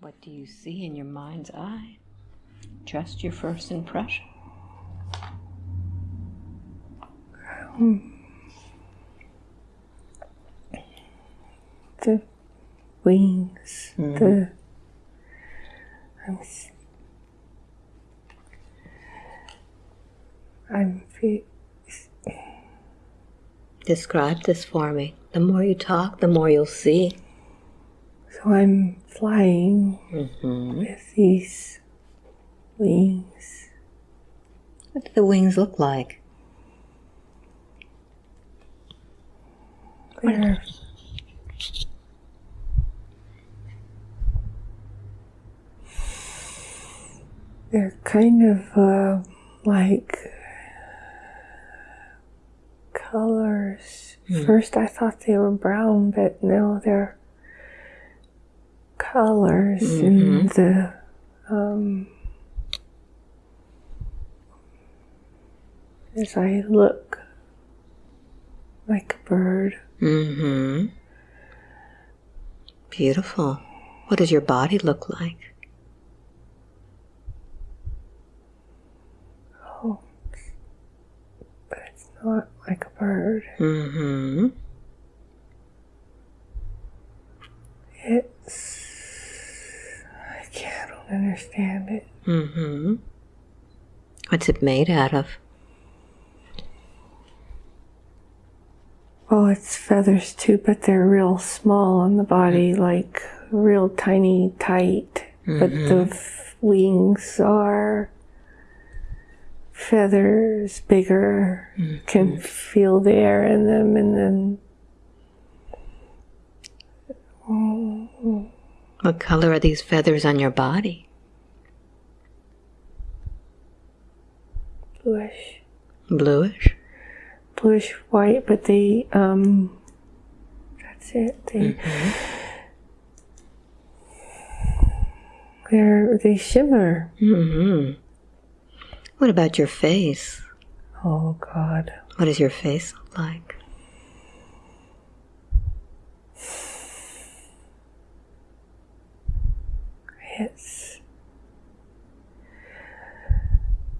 What do you see in your mind's eye? Just your first impression. Hmm. The wings, hmm. the. I'm. I'm. Describe this for me. The more you talk, the more you'll see. So I'm flying Mm-hmm. with these wings. What do the wings look like? They're they're kind of uh, like colors. First, I thought they were brown, but no, they're colors in the um, as I look like a bird. Mm-hmm. Beautiful. What does your body look like? Oh, but it's not like a bird. Mm-hmm. It's. I don't understand it. Mm-hmm. What's it made out of? Oh, it's feathers too, but they're real small on the body, mm. like real tiny, tight. But the mm-hmm. f- wings are feathers, bigger. Mm-hmm. Can feel the air in them, and then mm, mm. What color are these feathers on your body? bluish, Bluish? bluish white. But they, um, that's it. They, they're they shimmer. Mm-hmm. What about your face? Oh God. What does your face look like? It's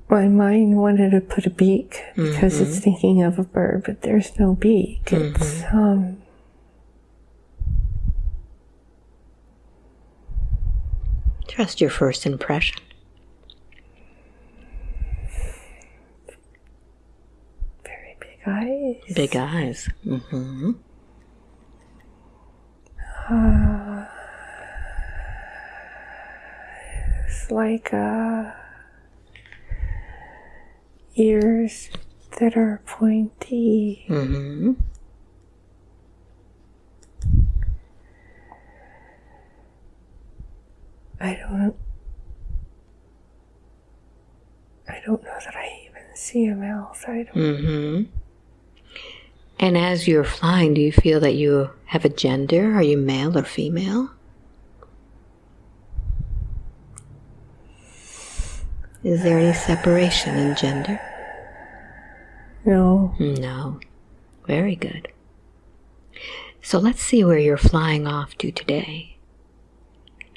my mind wanted to put a beak because it's thinking of a bird, but there's no beak. It's um Trust your first impression. very big eyes. Big eyes. Mm-hmm. It's like uh ears that are pointy. Mm-hmm. I don't I don't know that I even see a mouth. I don't Mm-hmm. And as you're flying, do you feel that you have a gender? Are you male or female? Is there any separation in gender? No. No. Very good. So let's see where you're flying off to today.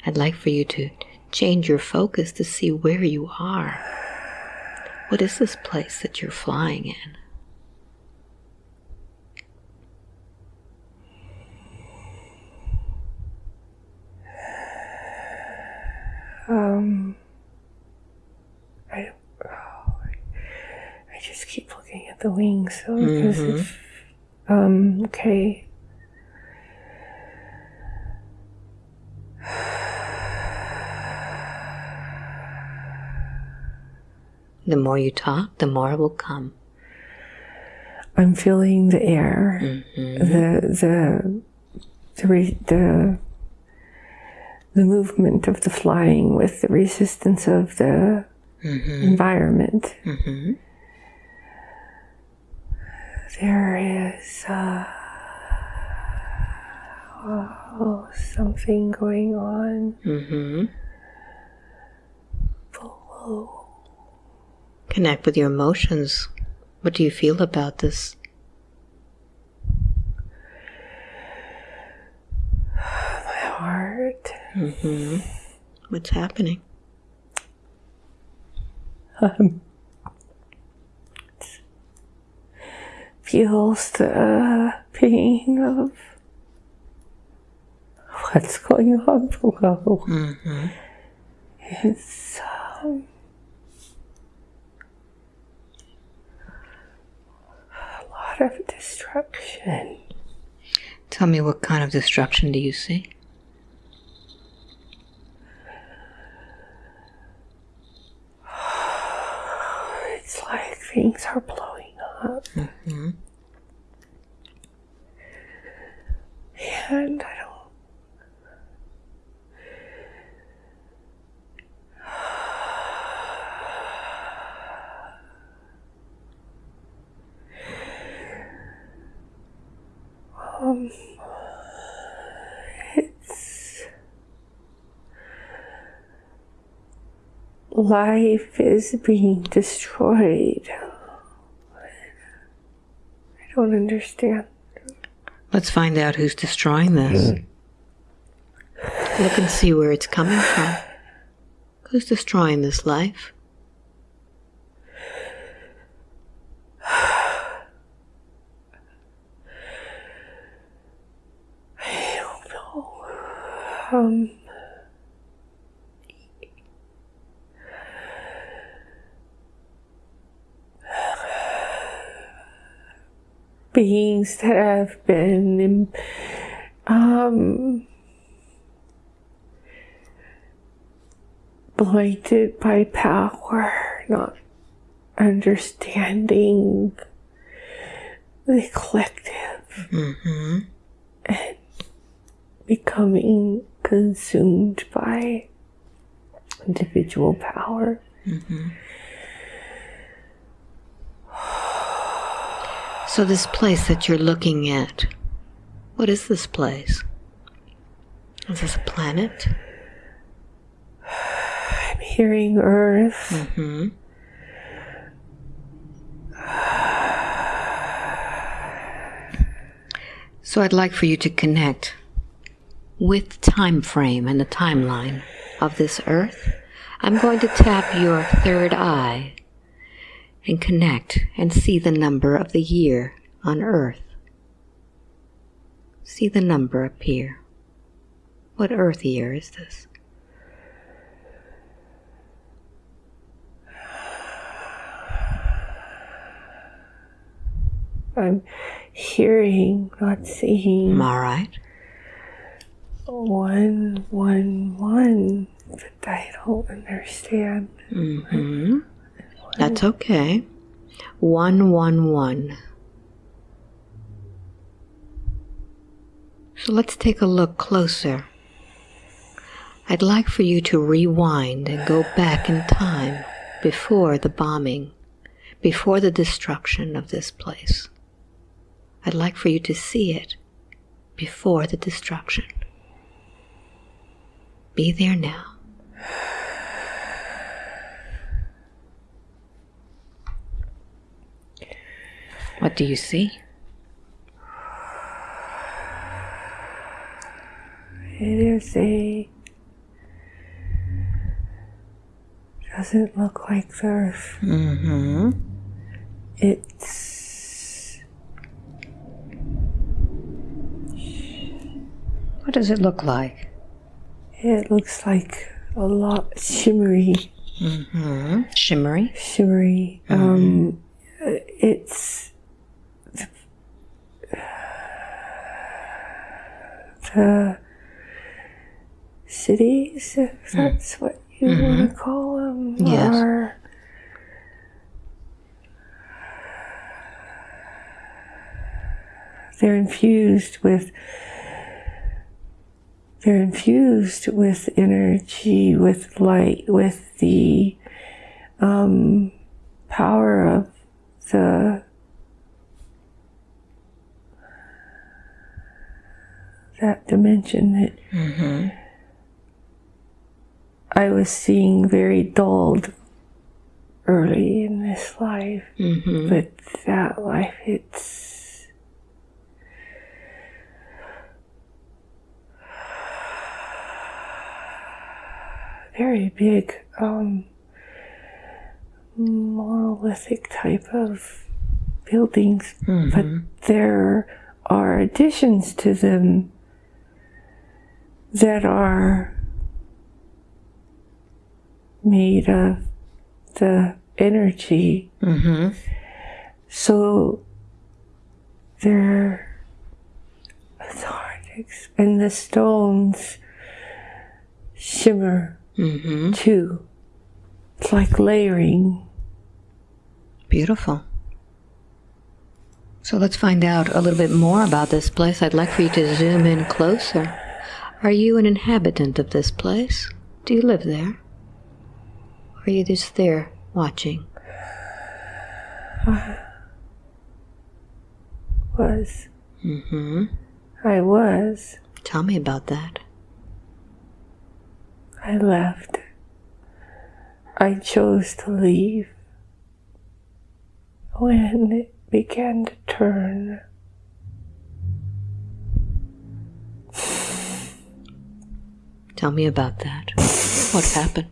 I'd like for you to change your focus to see where you are. What is this place that you're flying in? Um, I don't. Oh, I just keep looking at the wings, so because mm-hmm. if, um, okay. The more you talk, the more will come. I'm feeling the air, mm-hmm. the the the re, the the movement of the flying with the resistance of the mm-hmm. environment. There is uh, oh, something going on Mm-hmm. below. Connect with your emotions. What do you feel about this? My heart. Mm-hmm. What's happening? Um, feels the pain of what's going on below. Mm-hmm. It's um, a lot of destruction. Tell me what kind of destruction do you see? It's like things are blowing up. Mm-hmm. And I don't. Um, it's life is being destroyed. I don't understand. Let's find out who's destroying this. Look and see where it's coming from. Who's destroying this life? I don't know. Um, beings that have been um, blighted by power, not understanding the collective Mm-hmm. and becoming consumed by individual power. So this place that you're looking at, what is this place? Is this a planet? I'm hearing Earth. Mm-hmm. So I'd like for you to connect with time frame and the timeline of this earth. I'm going to tap your third eye and connect and see the number of the year on earth. See the number appear. What earth year is this? I'm hearing, not seeing. All right. One, one, one. But I don't understand. Mm-hmm. That's okay. One, one, one. So let's take a look closer. I'd like for you to rewind and go back in time before the bombing, before the destruction of this place. I'd like for you to see it before the destruction. Be there now. What do you see? It is a. Doesn't look like the Earth. Mm-hmm. It's. What does it look like? It looks like a lot shimmery, Mm-hmm. Shimmery. shimmery. Um, it's the, the cities, if that's what you want to call them, Yes. are they're infused with they're infused with energy, with light, with the um, power of the that dimension that Mm-hmm. I was seeing very dulled early in this life, Mm-hmm. but that life it's very big um, monolithic type of buildings, but there are additions to them that are made of the energy. Mm-hmm. So they're to and the stones shimmer Mm-hmm. too. It's like layering. Beautiful. So let's find out a little bit more about this place. I'd like for you to zoom in closer. Are you an inhabitant of this place? Do you live there? Or are you just there watching? I Was Mm-hmm. I was. Tell me about that. I left. I chose to leave when it began to turn. Tell me about that. What happened?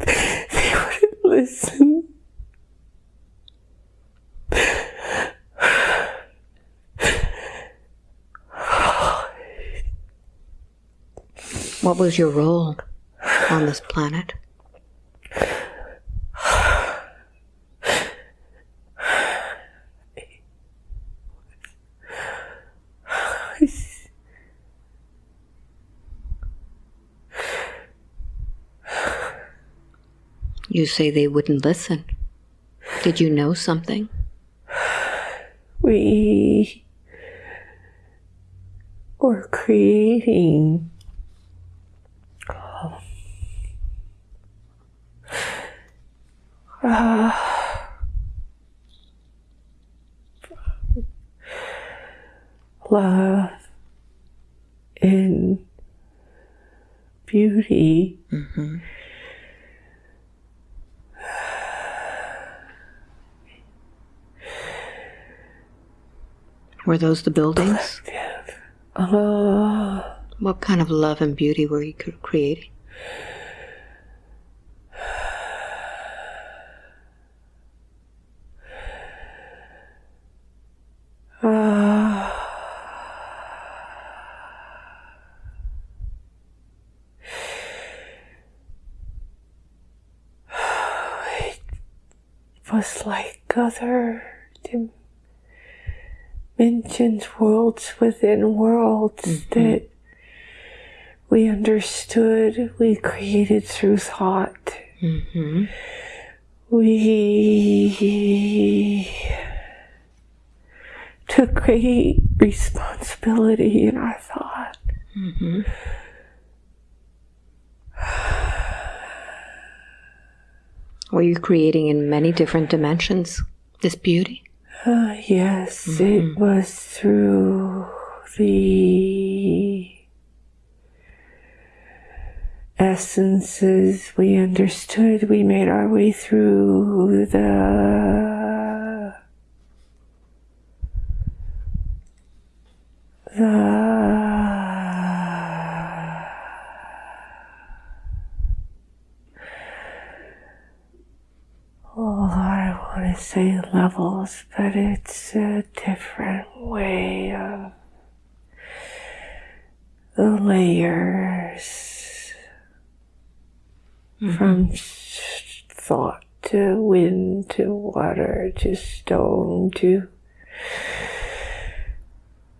They wouldn't listen. What was your role on this planet? You say they wouldn't listen. Did you know something? We were creating um, love and beauty mm-hmm. Were those the buildings? uh, What kind of love and beauty were you cr- creating? was like other dimensions, worlds within worlds that we understood, we created through thought. Mm-hmm. We took great responsibility in our thought. Mm-hmm. Were you creating in many different dimensions this beauty? Uh, yes, it was through the essences we understood. We made our way through the the say levels, but it's a different way of the layers mm-hmm. from thought to wind to water to stone to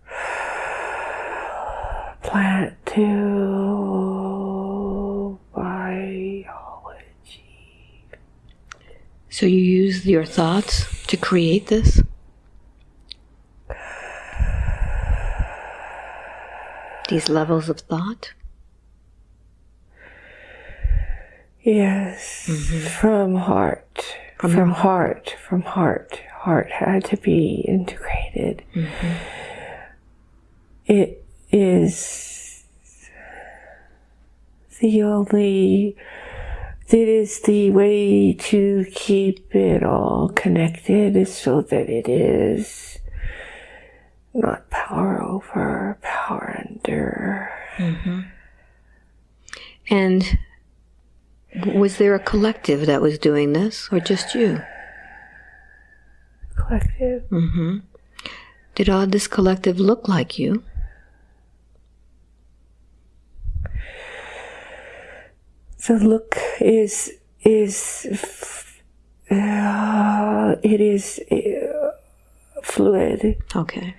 plant to biology. So you use your thoughts to create this? These levels of thought? Yes, mm-hmm. from heart. From, heart. From heart. Heart had to be integrated. Mm-hmm. It is the only. It is the way to keep it all connected, so that it is not power over, power under. Mm-hmm. And was there a collective that was doing this, or just you? Collective. Mm-hmm. Did all this collective look like you? The look is is uh, it is uh, fluid. Okay.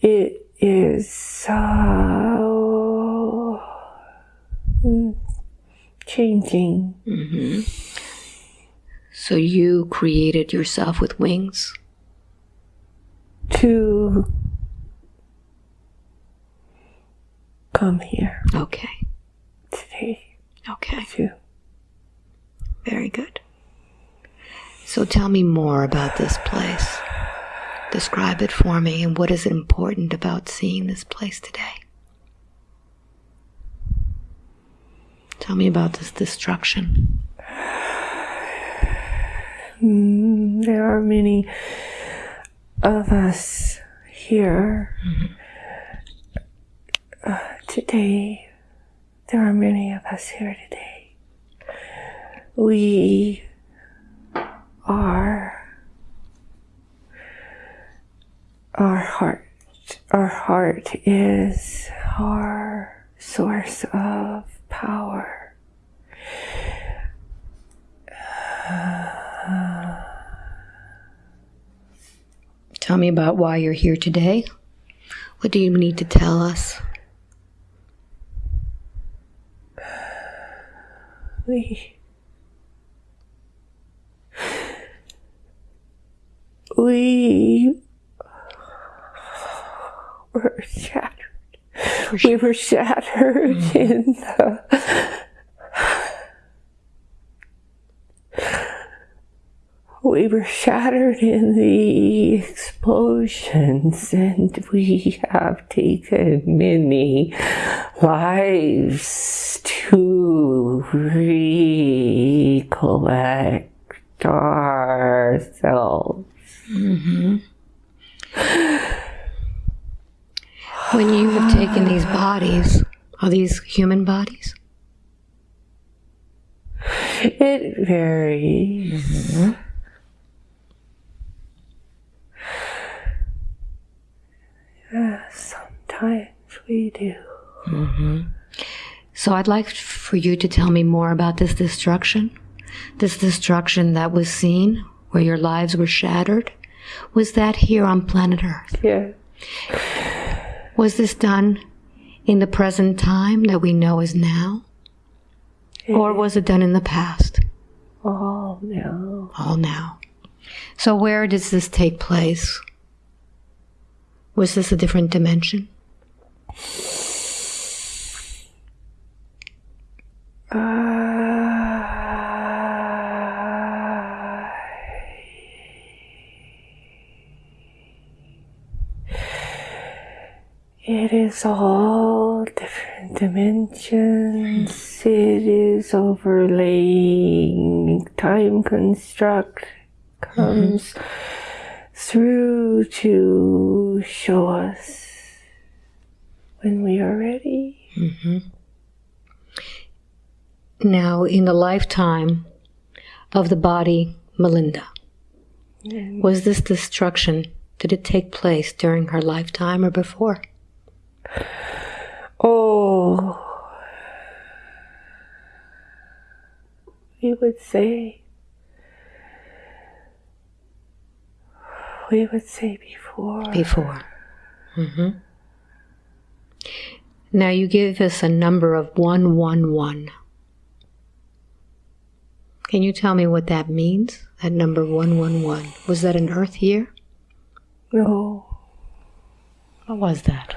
It is uh, mm, changing. So you created yourself with wings? to come here Okay. today Okay. to Very good. So tell me more about this place. Describe it for me and what is important about seeing this place today? Tell me about this destruction. Mm, there are many of us here uh, today. There are many of us here today. We are our heart. Our heart is our source of power. Tell me about why you're here today. What do you need to tell us? We we were shattered. We were shattered in the we were shattered in the explosions and we have taken many lives to recollect ourselves. Mm-hmm. When you have taken these bodies, are these human bodies? It varies. Mm-hmm. Yeah, sometimes we do. Mm-hmm. So I'd like for you to tell me more about this destruction. This destruction that was seen, where your lives were shattered. Was that here on planet Earth? Yeah. Was this done in the present time that we know is now? Or was it done in the past? Oh no. All now. So where does this take place? Was this a different dimension? Uh, it is all different dimensions. It is overlaying time construct comes through to show us when we are ready. Mm-hmm. Now, in the lifetime of the body Melinda, was this destruction, did it take place during her lifetime or before? Oh, we would say, we would say before. Before. hmm Now you give us a number of 111. Can you tell me what that means? That number 111. Was that an Earth year? No, What was that?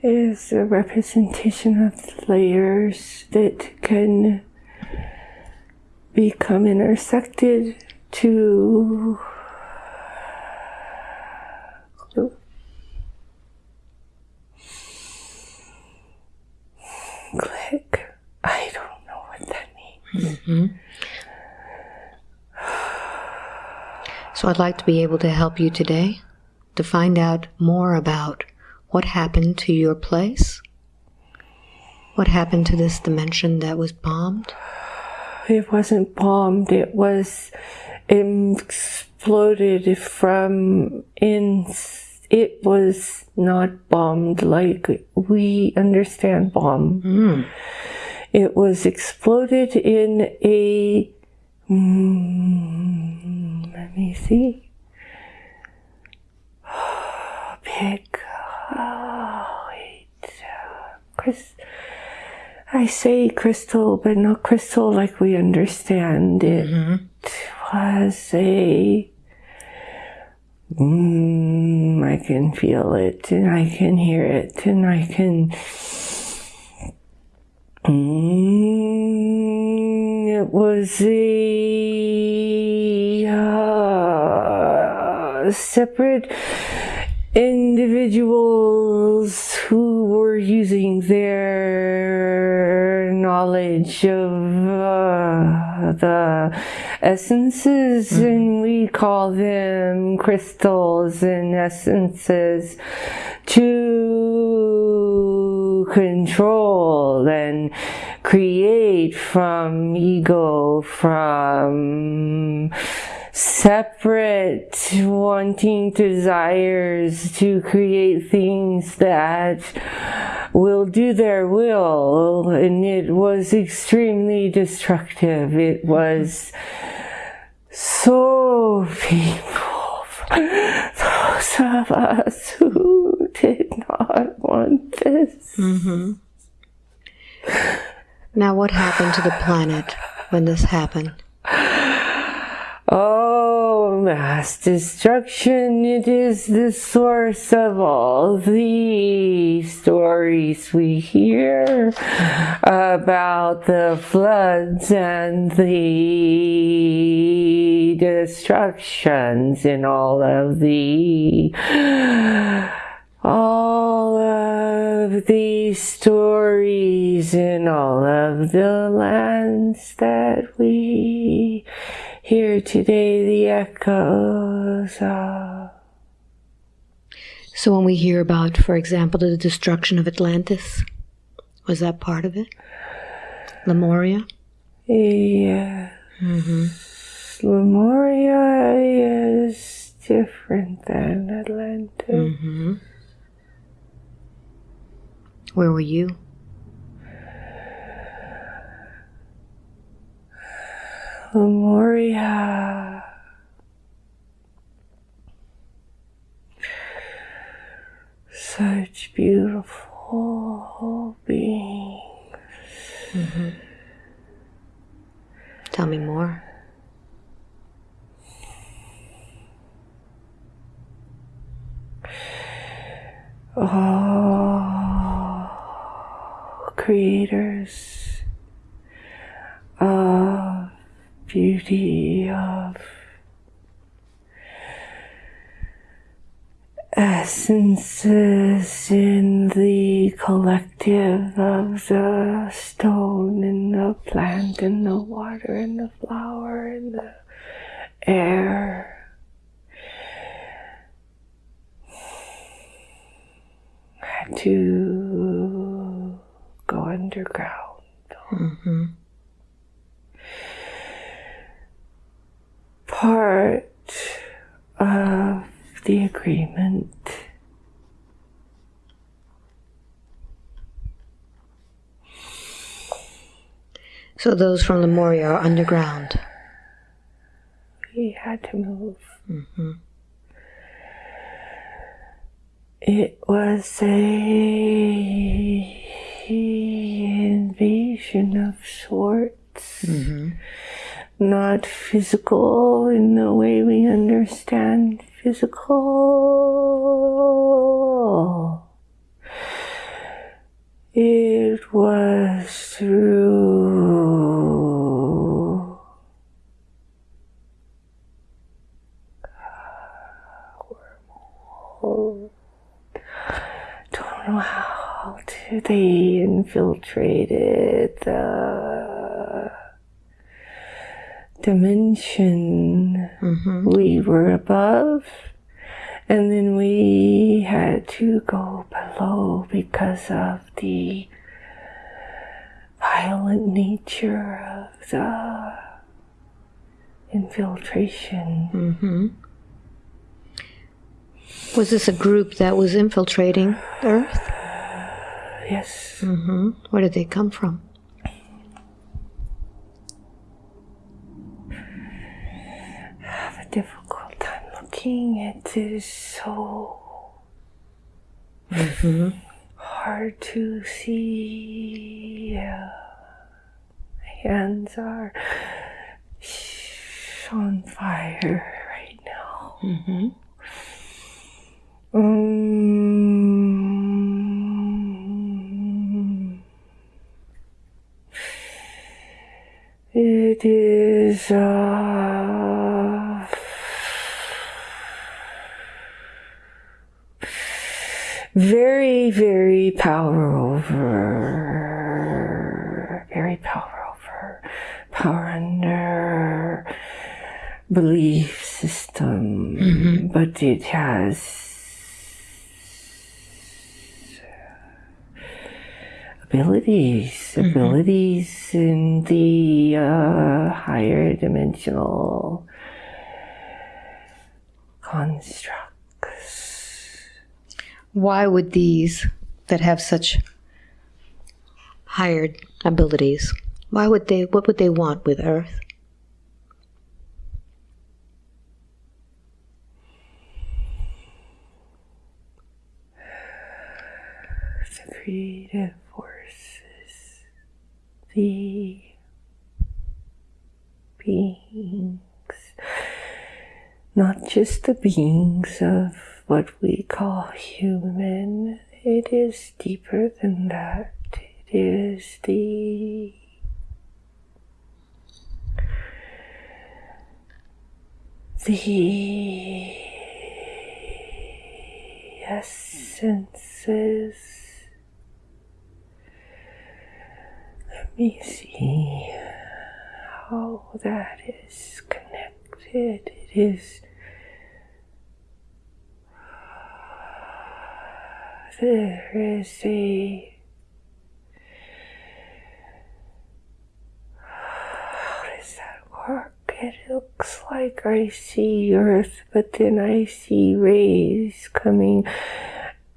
it is a representation of layers that can become intersected to click. I don't know what that means. Mm-hmm. So I'd like to be able to help you today to find out more about what happened to your place. What happened to this dimension that was bombed? It wasn't bombed, it was exploded from in. It was not bombed like we understand bomb. Mm. It was exploded in a. Mm, let me see. Big. Oh, wait. Chris. I say crystal, but not crystal like we understand. It was a. Mm, I can feel it, and I can hear it, and I can. Mm, it was a uh, separate individuals who were using their knowledge of uh, the essences and we call them crystals and essences to control and create from ego from separate wanting desires to create things that will do their will. And it was extremely destructive. It was so painful those of us who did not want this. Mm-hmm. Now, what happened to the planet when this happened? Oh, mass destruction, it is the source of all the stories we hear about the floods and the destructions in all of the all of these stories in all of the lands that we hear today, the echoes of. So, when we hear about, for example, the destruction of Atlantis, was that part of it? Lemuria? Yes. Lemuria is different than Atlantis. Mm-hmm. Where were you? Lemuria. Such beautiful beings. Tell me more. Oh, creators of beauty, of essences in the collective of the stone and the plant and the water and the flower and the air. To go underground. Mm-hmm. Part of the agreement So, those from Lemuria are underground. we had to move. Mm-hmm. It was a invasion of sorts. Mm-hmm. Not physical in the way we understand physical. It was through. Don't know how they infiltrated the dimension. Mm-hmm. We were above, and then we had to go below because of the violent nature of the infiltration. Mm-hmm. Was this a group that was infiltrating Earth? Yes. Mm-hmm. Where did they come from? I have a difficult time looking. It is so hard to see. Uh, my hands are on fire right now. Mm-hmm. Mm. It is uh, very, very power over, very power over, power under belief system, but it has abilities, abilities in the uh, higher dimensional constructs. Why would these that have such higher abilities, why would they, what would they want with Earth? the creative forces, the beings, not just the beings of what we call human, it is deeper than that. It is the the essences. Let me see how that is connected. It is. There is a. How does that work? It looks like I see Earth, but then I see rays coming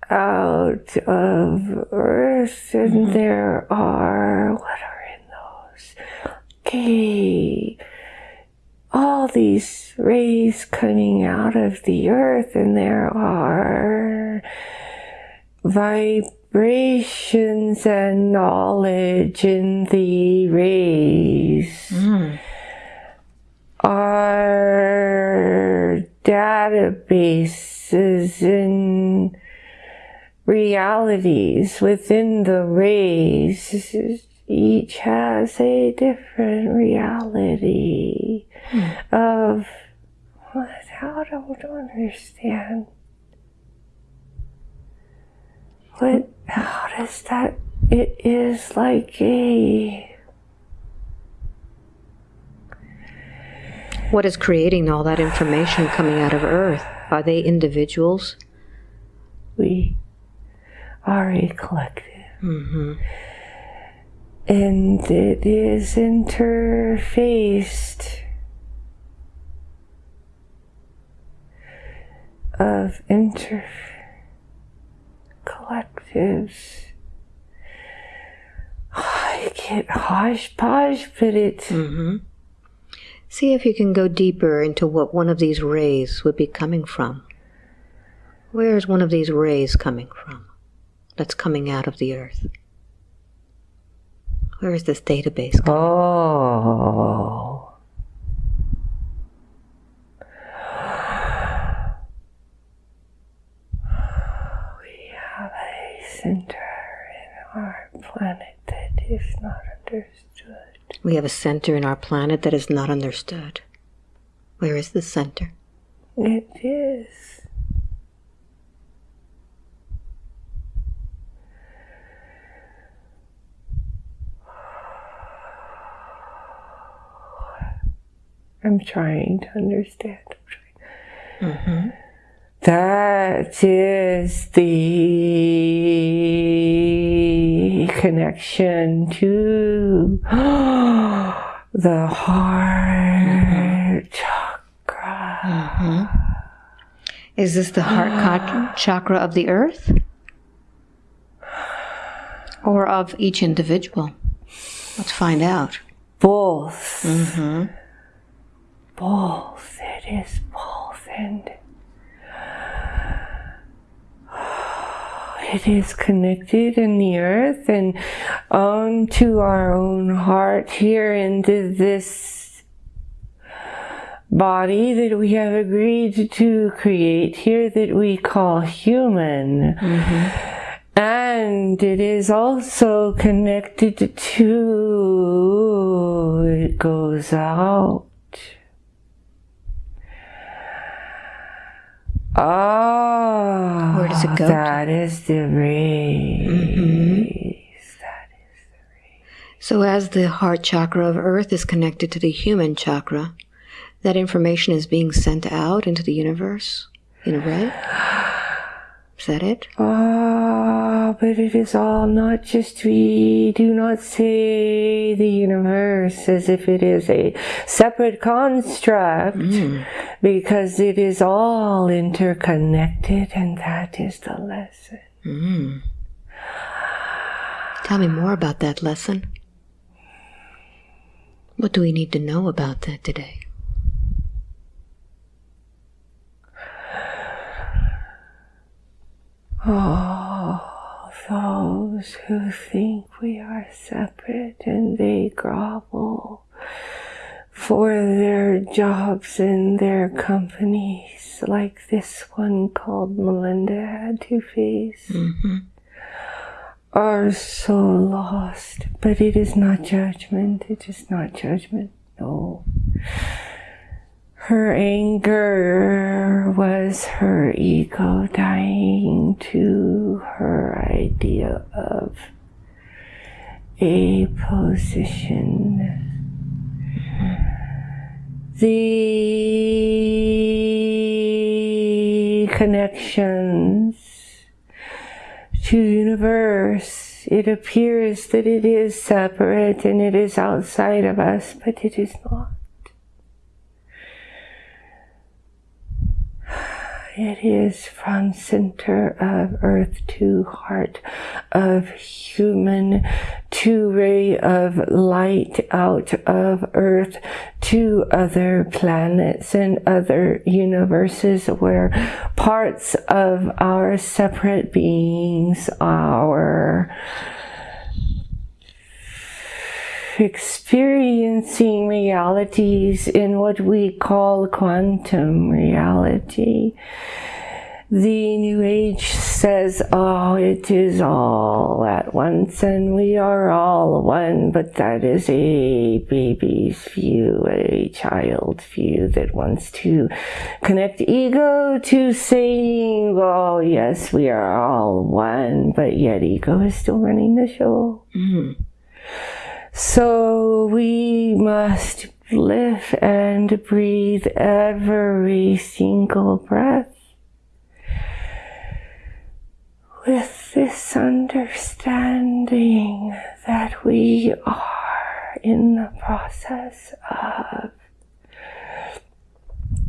out of Earth, and mm-hmm. there are what are in those? Okay, all these rays coming out of the Earth, and there are vibrations and knowledge in the rays our hmm. databases and realities within the rays each has a different reality hmm. of what? How do I don't understand what how does that it is like a What is creating all that information coming out of Earth? Are they individuals? we are a collective. Mm-hmm. And it is interfaced of inter collectives. I get hodgepodge, but it's Mm-hmm. See if you can go deeper into what one of these rays would be coming from. Where is one of these rays coming from that's coming out of the Earth? Where is this database? coming? Oh. We have a center in our planet that is not understood. We have a center in our planet that is not understood. Where is the center? It is. I'm trying to understand. Mm-hmm. That is the connection to the heart chakra. Mm-hmm. Is this the heart chakra of the earth? Or of each individual? Let's find out. Both. Mm-hmm. Both. It is both. And it is connected in the earth and onto our own heart here into this body that we have agreed to create here that we call human. Mm-hmm. And it is also connected to, it goes out. Ah, where does it go? That to? is the rays. Mm-hmm. That is the rays. So, as the heart chakra of Earth is connected to the human chakra, that information is being sent out into the universe in red. Is that it? Ah, but it is all not just we do not say the universe as if it is a separate construct mm. because it is all interconnected and that is the lesson. Mm. Tell me more about that lesson. What do we need to know about that today? Oh, those who think we are separate and they grovel for their jobs in their companies, like this one called Melinda had to face, mm-hmm. are so lost. But it is not judgment, it is not judgment, no. Her anger was her ego dying to her idea of a position. The connections to universe, it appears that it is separate and it is outside of us, but it is not. It is from center of earth to heart of human to ray of light out of earth to other planets and other universes where parts of our separate beings, our experiencing realities in what we call quantum reality. The New Age says, oh, it is all at once and we are all one, but that is a baby's view, a child's view that wants to connect ego to saying, oh, yes, we are all one, but yet ego is still running the show. Mm. So we must live and breathe every single breath with this understanding that we are in the process of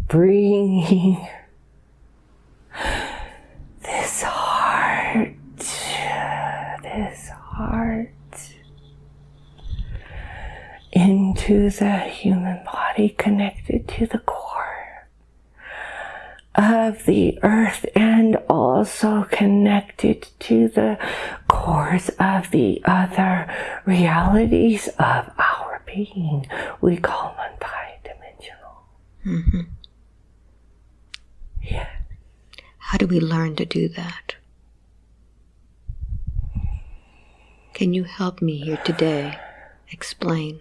bringing this heart, this heart into the human body connected to the core of the earth and also connected to the cores of the other realities of our being. We call multi-dimensional. Mm-hmm. Yeah. How do we learn to do that? Can you help me here today explain?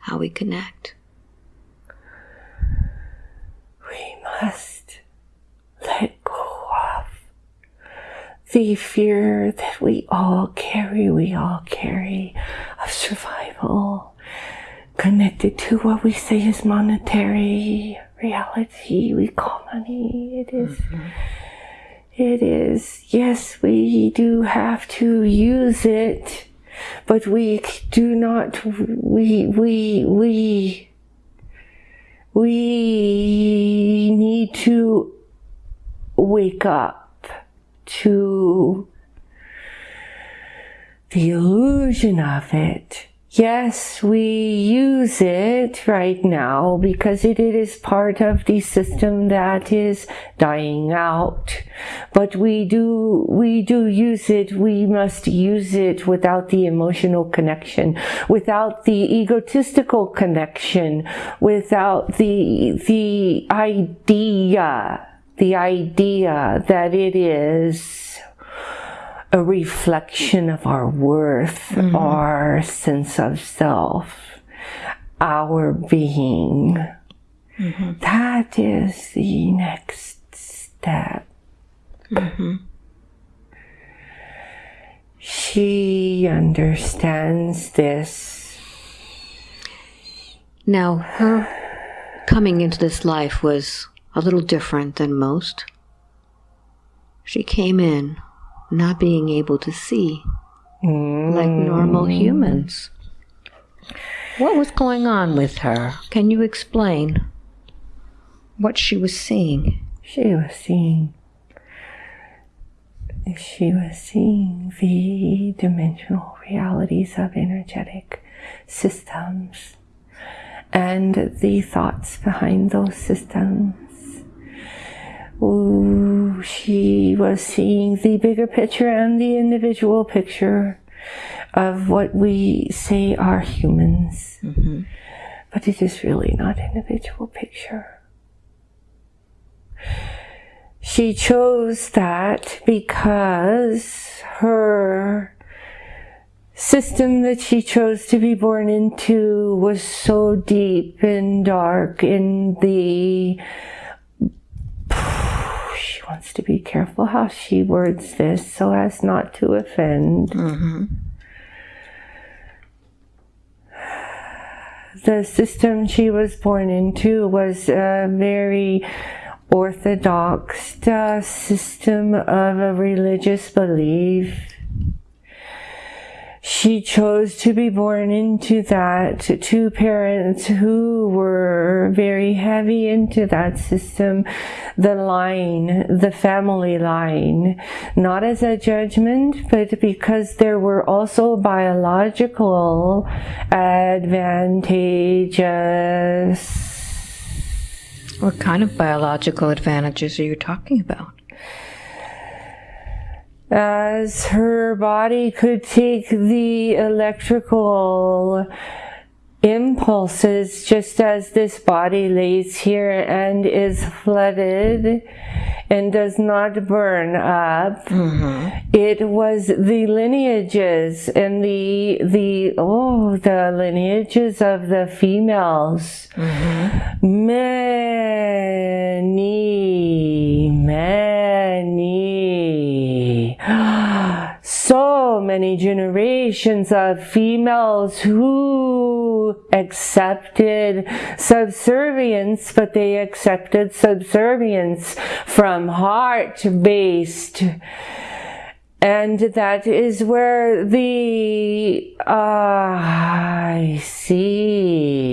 How we connect. We must let go of the fear that we all carry, we all carry of survival. connected to what we say is monetary reality we call money. It is, mm-hmm. it is, yes, we do have to use it, but we do not, we, we, we, we need to wake up to the illusion of it Yes, we use it right now because it, is part of the system that is dying out. But we do, we do use it. We must use it without the emotional connection, without the egotistical connection, without the, the idea, the idea that it is a reflection of our worth, mm-hmm. our sense of self, our being. Mm-hmm. That is the next step. Mm-hmm. She understands this. Now, her coming into this life was a little different than most. She came in not being able to see mm. like normal humans. What was going on with her? Can you explain what she was seeing? She was seeing she was seeing the dimensional realities of energetic systems and the thoughts behind those systems Ooh, she was seeing the bigger picture and the individual picture of what we say are humans. Mm-hmm. But it is really not individual picture. She chose that because her system that she chose to be born into was so deep and dark in the wants to be careful how she words this so as not to offend. Mm-hmm. The system she was born into was a very orthodox uh, system of a religious belief she chose to be born into that. Two parents who were very heavy into that system, the line, the family line, not as a judgment, but because there were also biological advantages. What kind of biological advantages are you talking about? As her body could take the electrical impulses just as this body lays here and is flooded and does not burn up. Mm-hmm. It was the lineages and the the oh the lineages of the females. Mm-hmm. Many, many so many generations of females who accepted subservience, but they accepted subservience from heart based. And that is where the uh, I see.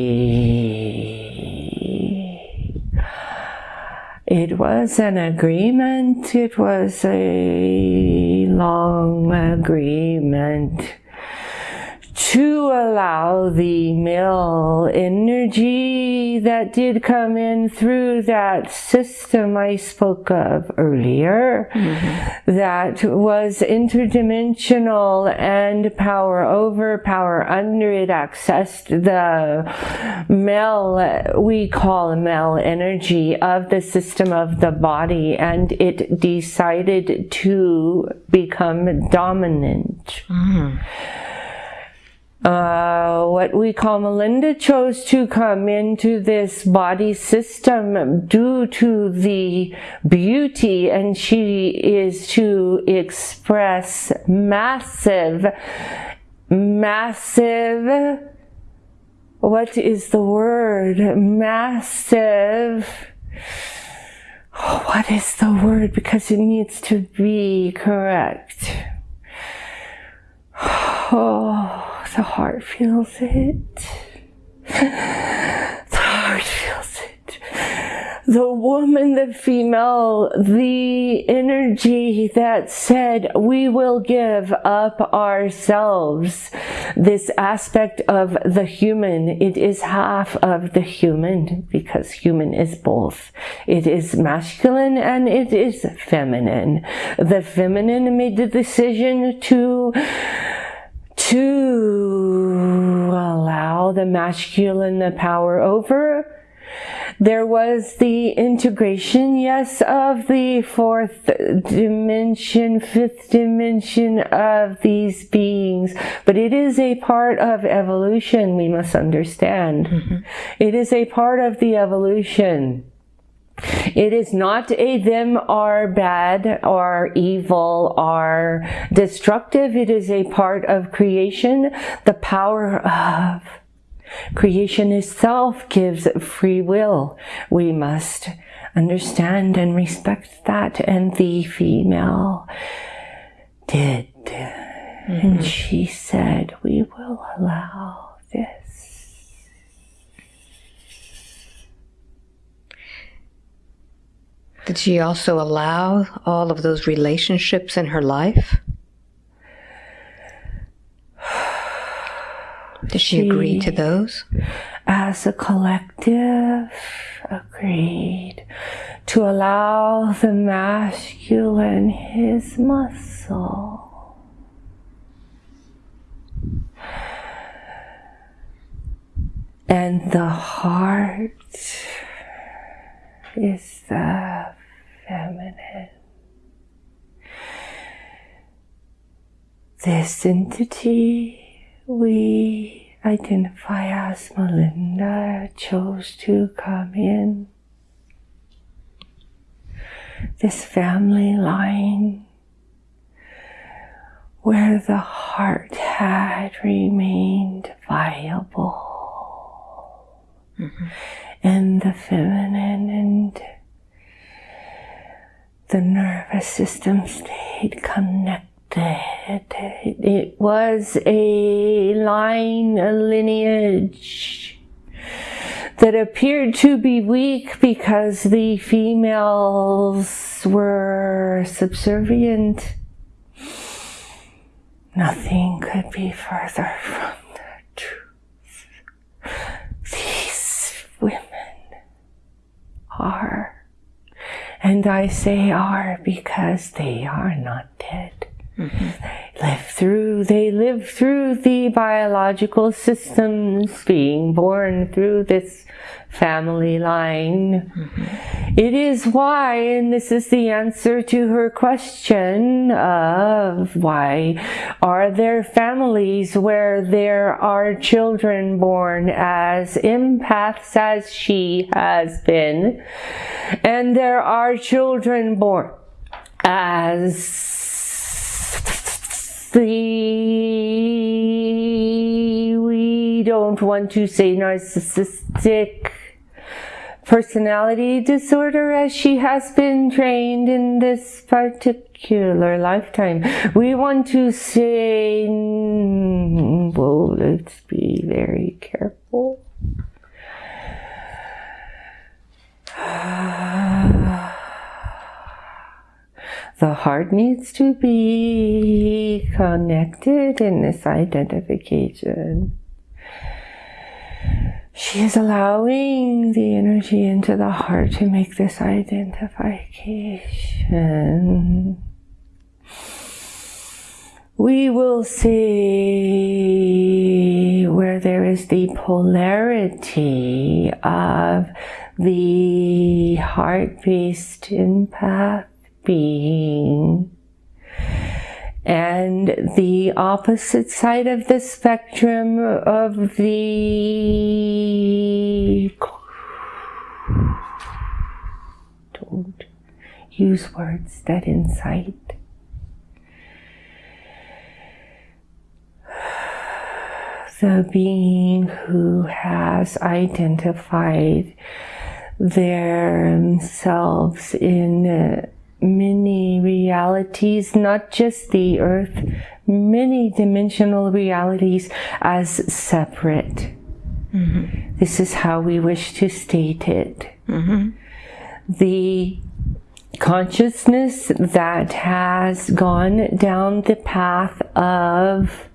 It was an agreement. It was a long agreement to allow the male energy that did come in through that system I spoke of earlier, mm-hmm. that was interdimensional and power over, power under it accessed the male, we call male energy of the system of the body, and it decided to become dominant. Mm-hmm uh, what we call Melinda chose to come into this body system due to the beauty, and she is to express massive, massive what is the word? Massive. What is the word? Because it needs to be correct. Oh, the heart feels it. The heart feels it. The woman, the female, the energy that said, we will give up ourselves. This aspect of the human, it is half of the human because human is both. It is masculine and it is feminine. The feminine made the decision to to allow the masculine the power over. There was the integration, yes, of the fourth dimension, fifth dimension of these beings, but it is a part of evolution, we must understand. Mm-hmm. It is a part of the evolution. It is not a them are bad or evil or destructive. It is a part of creation. The power of creation itself gives free will. We must understand and respect that. And the female did. Mm-hmm. And she said, we will allow this. Did she also allow all of those relationships in her life? Did she, she agree to those? As a collective, agreed to allow the masculine his muscle. And the heart is the feminine. This entity we identify as Melinda chose to come in. This family line where the heart had remained viable. Mm-hmm. And the feminine and the nervous system stayed connected. It was a line, a lineage that appeared to be weak because the females were subservient. Nothing could be further from the truth. These women are and I say are because they are not dead. Mm-hmm. Live through, they live through the biological systems being born through this family line. Mm-hmm. It is why, and this is the answer to her question of why are there families where there are children born as empaths as she has been, and there are children born as we don't want to say narcissistic personality disorder as she has been trained in this particular lifetime. We want to say, well, let's be very careful. Ah. The heart needs to be connected in this identification. She is allowing the energy into the heart to make this identification. We will see where there is the polarity of the heart-based empath being. And the opposite side of the spectrum of the don't use words that incite. The being who has identified themselves in many realities, not just the earth, many dimensional realities as separate. Mm-hmm. This is how we wish to state it. Mm-hmm. The consciousness that has gone down the path of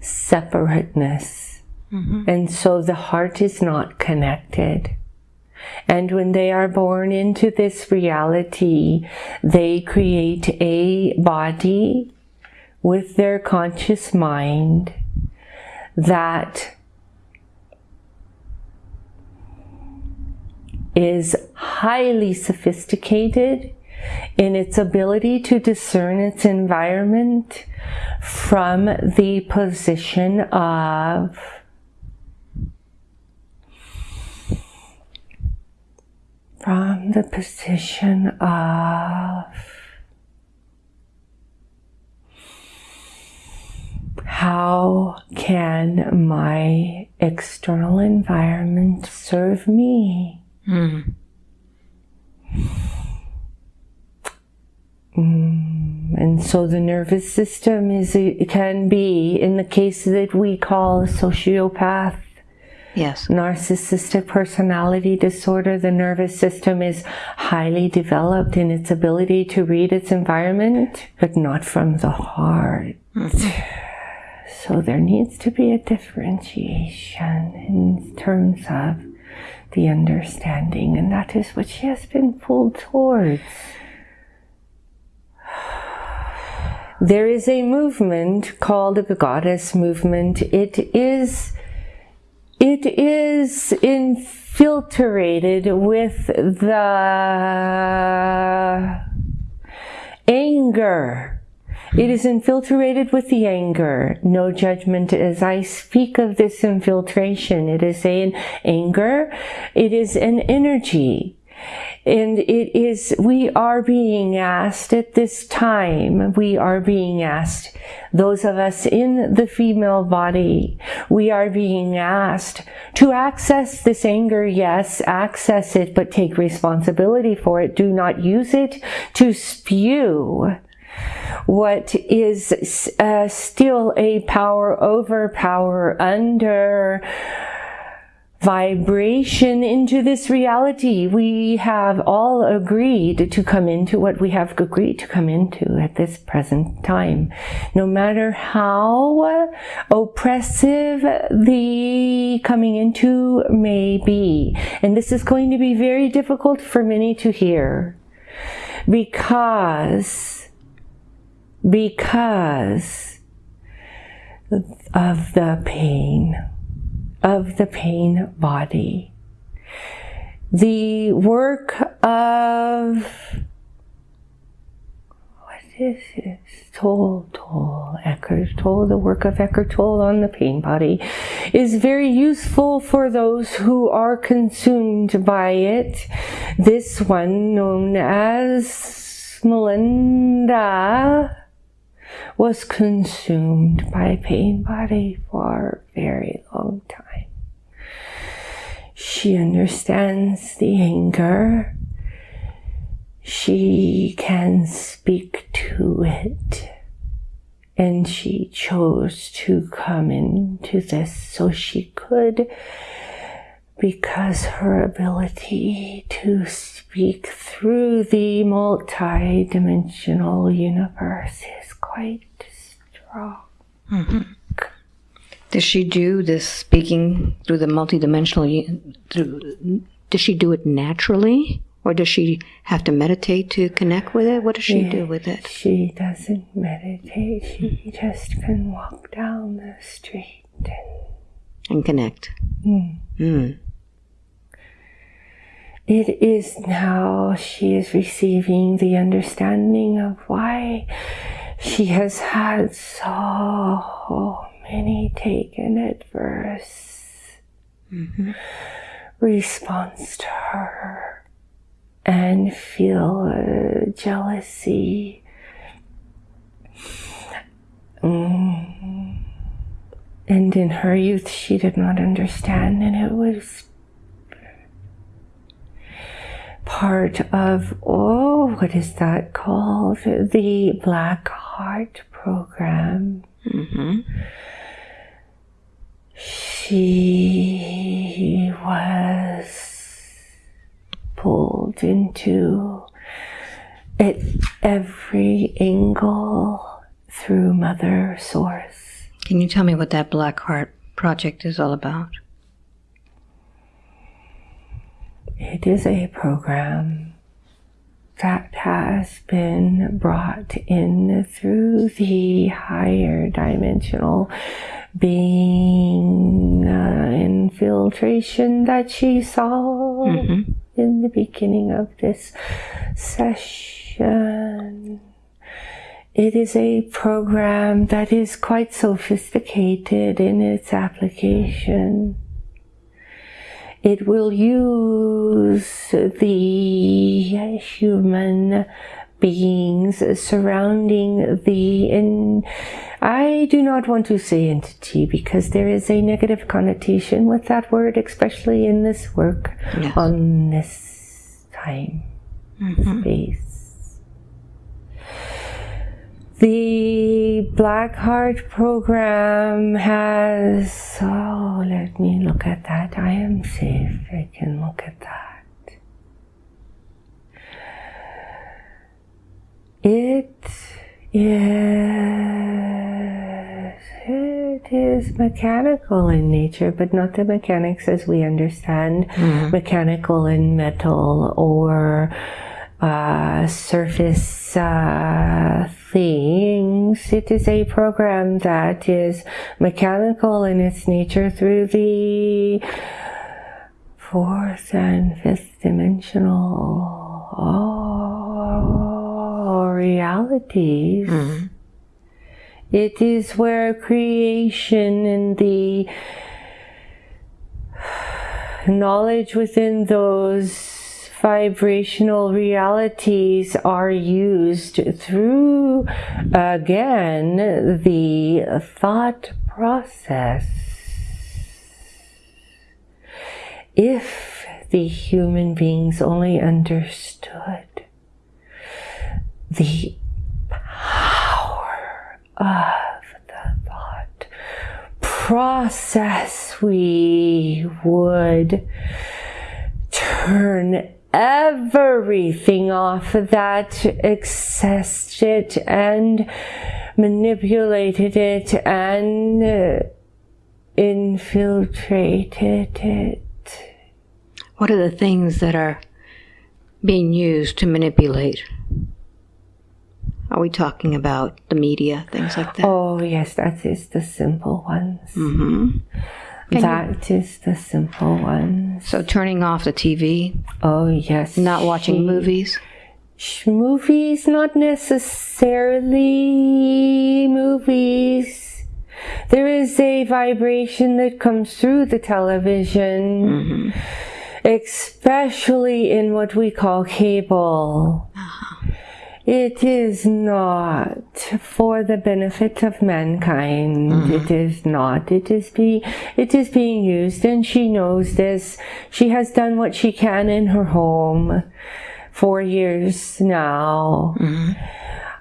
separateness. Mm-hmm. And so the heart is not connected. And when they are born into this reality, they create a body with their conscious mind that is highly sophisticated in its ability to discern its environment from the position of from the position of how can my external environment serve me? Mm. and so the nervous system is it can be in the case that we call sociopath yes narcissistic personality disorder the nervous system is highly developed in its ability to read its environment but not from the heart mm-hmm. so there needs to be a differentiation in terms of the understanding, and that is what she has been pulled towards. There is a movement called the goddess movement. It is it is infiltrated with the anger it is infiltrated with the anger. No judgment as I speak of this infiltration. It is an anger. It is an energy. And it is, we are being asked at this time, we are being asked, those of us in the female body, we are being asked to access this anger. Yes, access it, but take responsibility for it. Do not use it to spew what is uh, still a power over power under vibration into this reality. We have all agreed to come into what we have agreed to come into at this present time. No matter how oppressive the coming into may be. And this is going to be very difficult for many to hear because because of the pain, of the pain body. The work of what is this? Toll, Toll, Eckhart Tolle, the work of Eckhart Tolle on the pain body is very useful for those who are consumed by it. This one known as Melinda was consumed by pain body for a very long time. She understands the anger. She can speak to it. And she chose to come into this so she could because her ability to speak through the multi-dimensional universe is quite strong. Mm-hmm. Does she do this speaking through the multi-dimensional? Through, does she do it naturally, or does she have to meditate to connect with it? What does she yeah, do with it? She doesn't meditate. She just can walk down the street and, and connect. Mm. Mm. It is now she is receiving the understanding of why she has had so many taken adverse mm-hmm. response to her and feel uh, jealousy. Mm. And in her youth, she did not understand, and it was part of, oh, what is that called? The Black Heart Program. Mm-hmm. She was pulled into at every angle through Mother Source. Can you tell me what that Black Heart project is all about? It is a program that has been brought in through the higher dimensional being uh, infiltration that she saw Mm-hmm. in the beginning of this session. It is a program that is quite sophisticated in its application. It will use the human beings surrounding the in I do not want to say entity because there is a negative connotation with that word, especially in this work Yes. on this time mm-hmm. space. The Black Heart program has, oh, let me look at that. I am safe. I can look at that. It is, it is mechanical in nature, but not the mechanics as we understand mm-hmm. mechanical in metal or uh, surface uh, things. It is a program that is mechanical in its nature through the fourth and fifth dimensional oh, realities. It is where creation and the knowledge within those vibrational realities are used through again the thought process. If the human beings only understood the power of the thought process, we would turn everything off that accessed it and manipulated it and uh, infiltrated it. What are the things that are being used to manipulate? Are we talking about the media, things like that? Oh, yes, that is the simple ones. Mm-hmm. Can you- That is the simple one. So turning off the TV, Oh, yes. not watching she- movies. Sh- Movies, not necessarily movies. There is a vibration that comes through the television, mm-hmm. especially in what we call cable. Uh-huh. It is not for the benefit of mankind. Mm-hmm. It is not. It is be it is being used and she knows this. She has done what she can in her home for years now.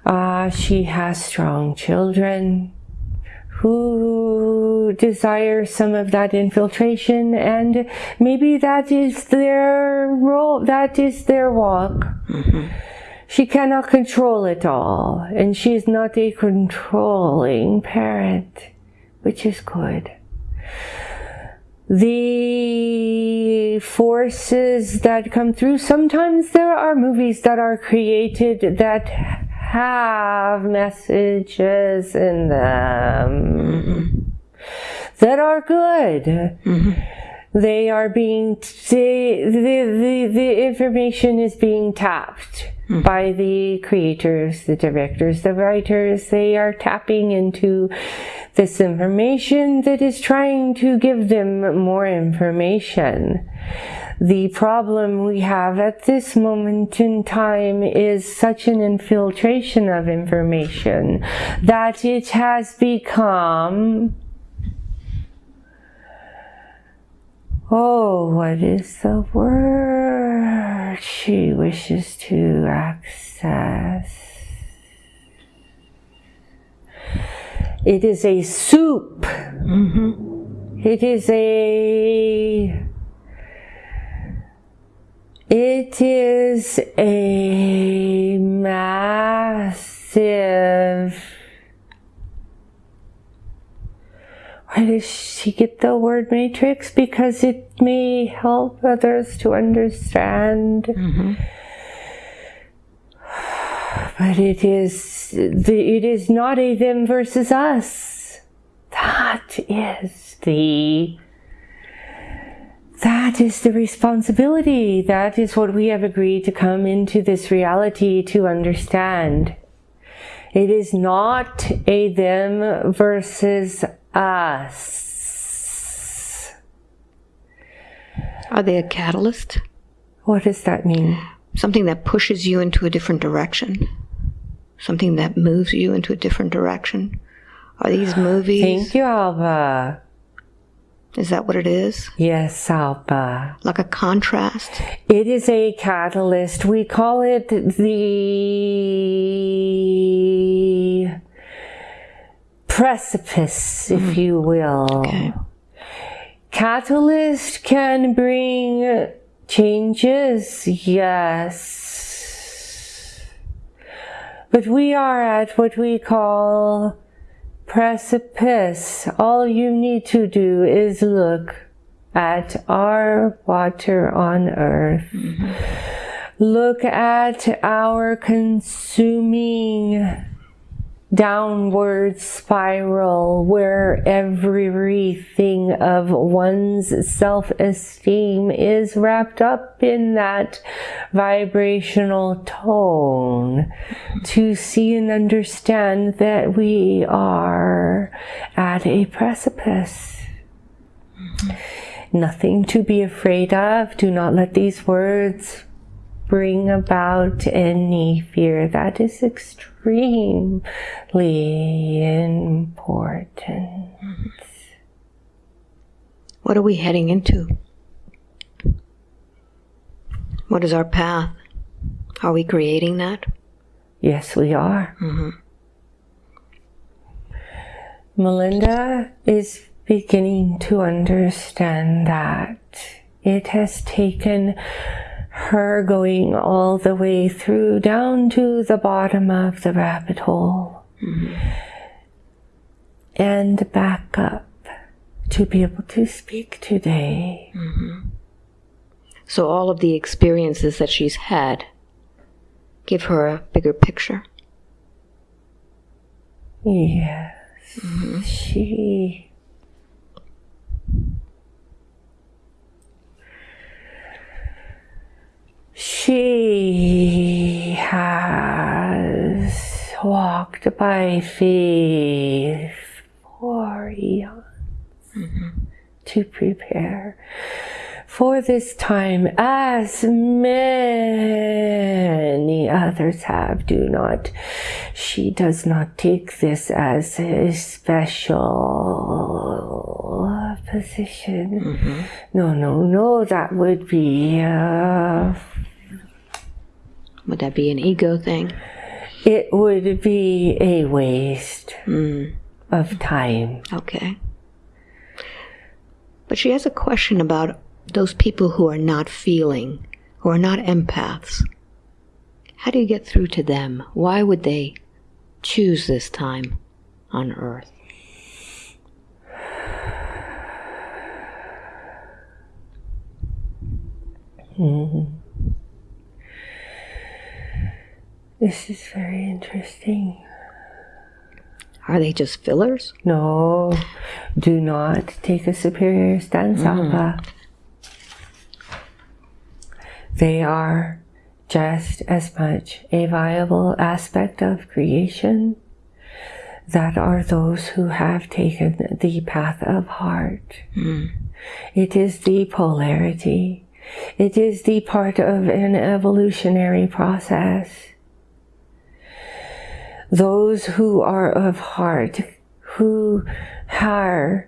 Uh, she has strong children who desire some of that infiltration and maybe that is their role, that is their walk. Mm-hmm. She cannot control it all, and she is not a controlling parent, which is good. The forces that come through, sometimes there are movies that are created that have messages in them mm-hmm. that are good. Mm-hmm. They are being, they, the, the, the information is being tapped by the creators, the directors, the writers. They are tapping into this information that is trying to give them more information. The problem we have at this moment in time is such an infiltration of information that it has become Oh, what is the word she wishes to access? It is a soup. Mm-hmm. It is a. It is a massive. Why does she get the word matrix? Because it may help others to understand. Mm-hmm. But it is the, it is not a them versus us. That is the that is the responsibility. That is what we have agreed to come into this reality to understand. It is not a them versus us. Are they a catalyst? What does that mean? Something that pushes you into a different direction? Something that moves you into a different direction? Are these movies? Thank you, Alba. Is that what it is? Yes, Alba. Like a contrast? It is a catalyst. We call it the precipice, if mm-hmm. you will. Okay. Catalyst can bring changes, yes. But we are at what we call precipice. All you need to do is look at our water on earth. Mm-hmm. Look at our consuming downward spiral where everything of one's self esteem is wrapped up in that vibrational tone to see and understand that we are at a precipice. Nothing to be afraid of. Do not let these words bring about any fear. That is extremely important. What are we heading into? What is our path? Are we creating that? Yes, we are. Mm-hmm. Melinda is beginning to understand that it has taken her going all the way through down to the bottom of the rabbit hole and back up to be able to speak today. So, all of the experiences that she's had give her a bigger picture. Yes, mm-hmm. she. She has walked by faith for eons mm-hmm. to prepare for this time as many others have. Do not, she does not take this as a special position. No, no, no, that would be, uh, Would that be an ego thing? it would be a waste Mm, of time. okay. But she has a question about those people who are not feeling, who are not empaths. How do you get through to them? Why would they choose this time on Earth? Mm-hmm. This is very interesting. Are they just fillers? No, do not take a superior stance, mm-hmm. Alpha. They are just as much a viable aspect of creation that are those who have taken the path of heart. Mm. It is the polarity. It is the part of an evolutionary process. Those who are of heart, who are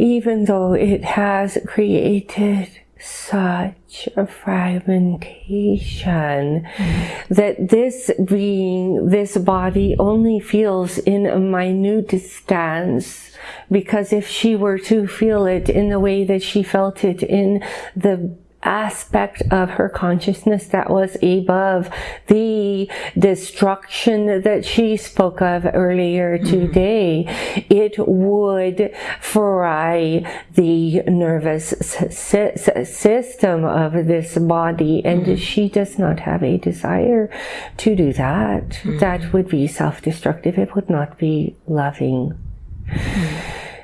even though it has created such a fragmentation mm-hmm. that this being, this body only feels in a minute stance because if she were to feel it in the way that she felt it in the aspect of her consciousness that was above the destruction that she spoke of earlier mm-hmm. today, it would fry the nervous system of this body. And mm-hmm. she does not have a desire to do that. Mm-hmm. That would be self destructive. It would not be loving.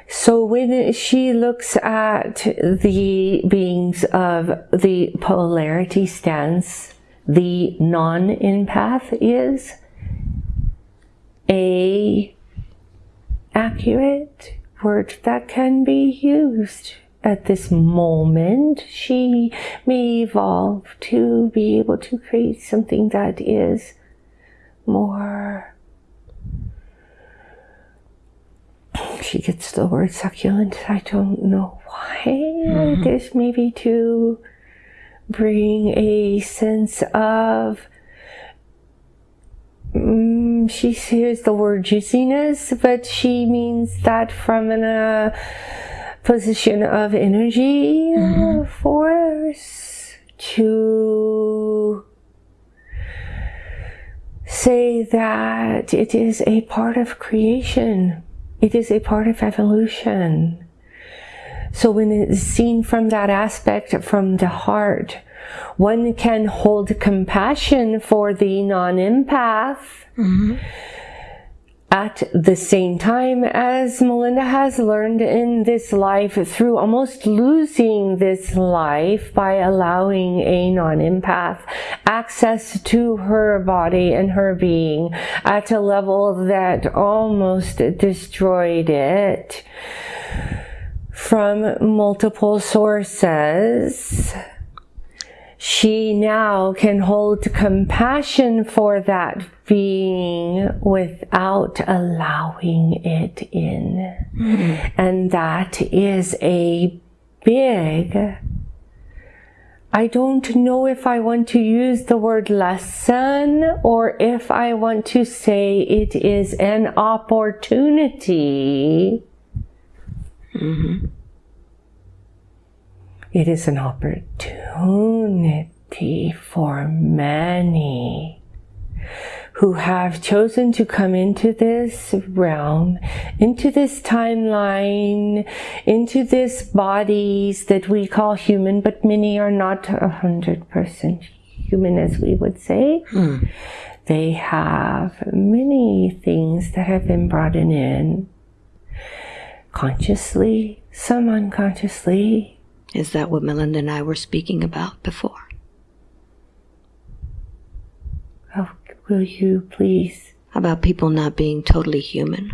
So when she looks at the beings of the polarity stance, the non-empath is a accurate word that can be used at this moment. She may evolve to be able to create something that is more she gets the word succulent. I don't know why. Mm-hmm. Maybe to bring a sense of. Um, she hears the word juiciness, but she means that from a uh, position of energy mm-hmm. force to say that it is a part of creation it is a part of evolution. So when it's seen from that aspect, from the heart, one can hold compassion for the non-empath. Mm-hmm at the same time as Melinda has learned in this life through almost losing this life by allowing a non-empath access to her body and her being at a level that almost destroyed it from multiple sources she now can hold compassion for that being without allowing it in. Mm-hmm. And that is a big, I don't know if I want to use the word lesson or if I want to say it is an opportunity. Mm-hmm. It is an opportunity for many who have chosen to come into this realm, into this timeline, into this bodies that we call human, but many are not a hundred percent human as we would say. Mm. They have many things that have been brought in consciously, some unconsciously, is that what Melinda and I were speaking about before? Oh, will you please? About people not being totally human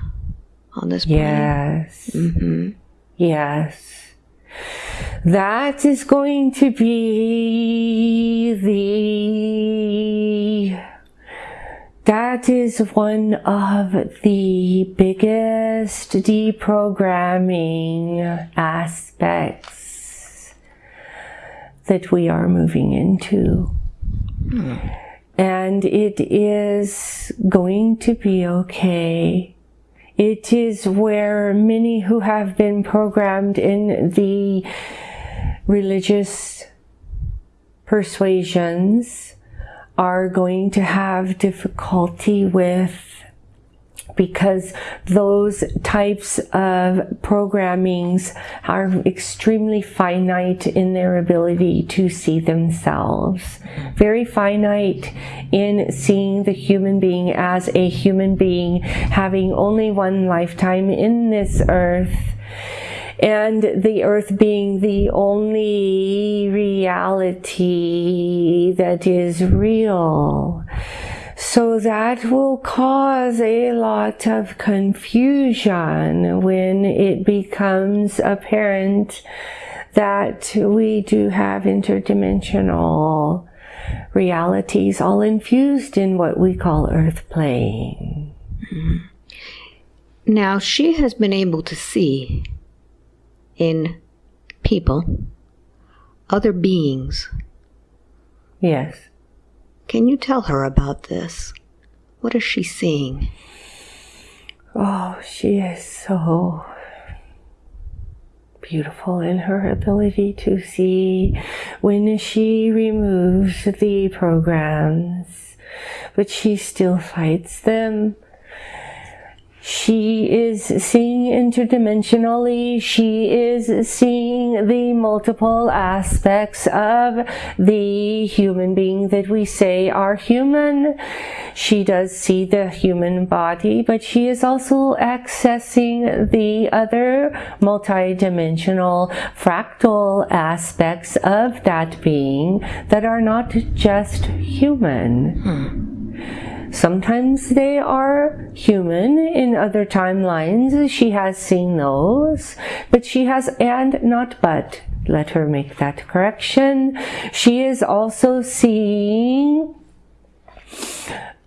on this planet. Yes. Mm-hmm. Yes. That is going to be the that is one of the biggest deprogramming aspects that we are moving into. Mm. And it is going to be okay. It is where many who have been programmed in the religious persuasions are going to have difficulty with because those types of programmings are extremely finite in their ability to see themselves. Very finite in seeing the human being as a human being having only one lifetime in this earth and the earth being the only reality that is real. So that will cause a lot of confusion when it becomes apparent that we do have interdimensional realities all infused in what we call earth plane. Mm-hmm. Now, she has been able to see in people, other beings. Yes. Can you tell her about this? What is she seeing? Oh, she is so beautiful in her ability to see when she removes the programs, but she still fights them she is seeing interdimensionally. She is seeing the multiple aspects of the human being that we say are human. She does see the human body, but she is also accessing the other multidimensional fractal aspects of that being that are not just human. Hmm. Sometimes they are human, in other timelines she has seen those, but she has, and not but, let her make that correction. She is also seeing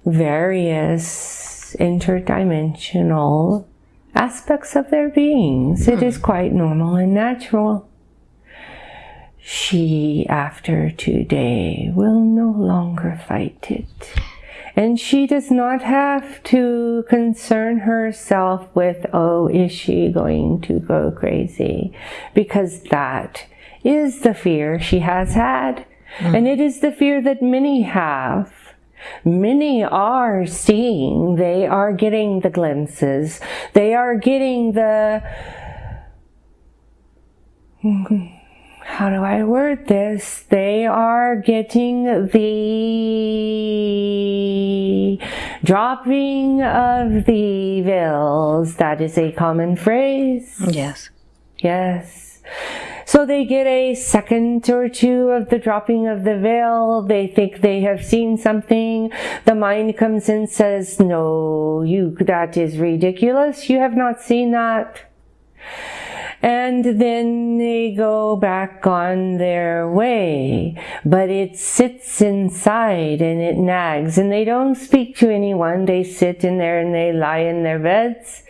various interdimensional aspects of their beings. It is quite normal and natural. She, after today, will no longer fight it. And she does not have to concern herself with, oh, is she going to go crazy? Because that is the fear she has had. Mm. And it is the fear that many have. Many are seeing, they are getting the glimpses, they are getting the how do I word this? They are getting the dropping of the veils. That is a common phrase. Yes. Yes. So they get a second or two of the dropping of the veil. They think they have seen something. The mind comes and says, no, you, that is ridiculous. You have not seen that and then they go back on their way. But it sits inside and it nags, and they don't speak to anyone. They sit in there and they lie in their beds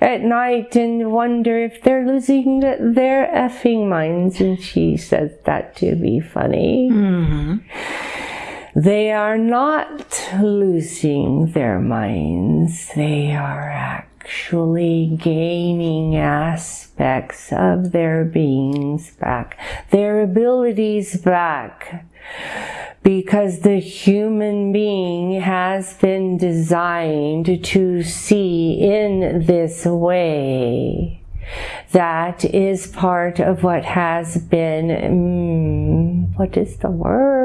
at night and wonder if they're losing their effing minds. And she says that to be funny. Mm-hmm. They are not losing their minds. They are actually gaining aspects of their beings back, their abilities back. Because the human being has been designed to see in this way. That is part of what has been, mm, what is the word?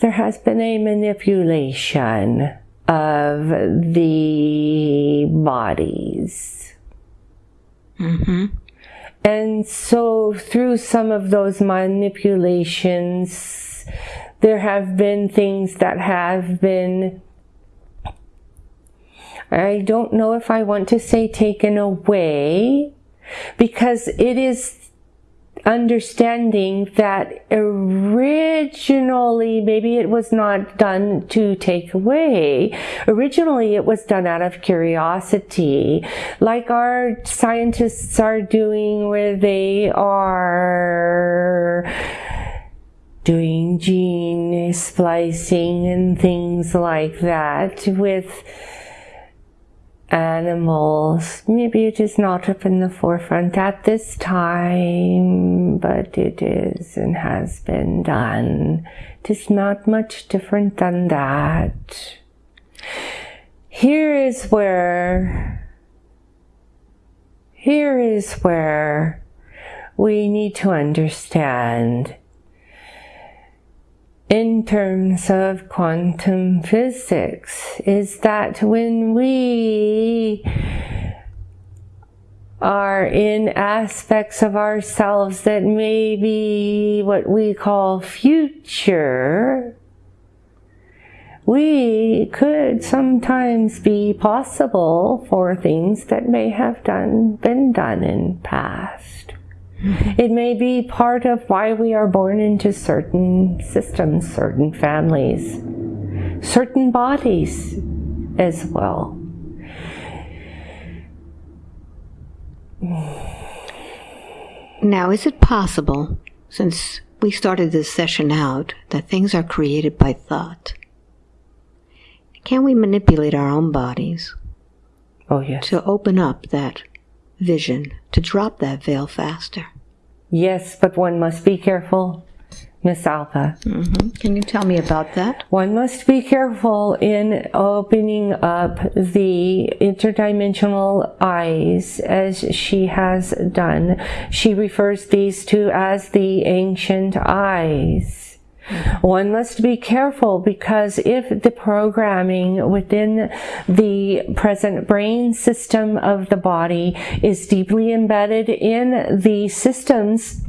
There has been a manipulation of the bodies. Mm-hmm. And so, through some of those manipulations, there have been things that have been, I don't know if I want to say taken away, because it is understanding that originally maybe it was not done to take away. Originally it was done out of curiosity, like our scientists are doing where they are doing gene splicing and things like that with animals. Maybe it is not up in the forefront at this time, but it is and has been done. It is not much different than that. Here is where, here is where we need to understand in terms of quantum physics is that when we are in aspects of ourselves that may be what we call future, we could sometimes be possible for things that may have done been done in past. It may be part of why we are born into certain systems, certain families, certain bodies as well. Now, is it possible, since we started this session out, that things are created by thought? Can we manipulate our own bodies Oh, yes. to open up that vision, to drop that veil faster? Yes, but one must be careful, Miss Alba. Mm-hmm. Can you tell me about that? One must be careful in opening up the interdimensional eyes as she has done. She refers these to as the ancient eyes. One must be careful because if the programming within the present brain system of the body is deeply embedded in the systems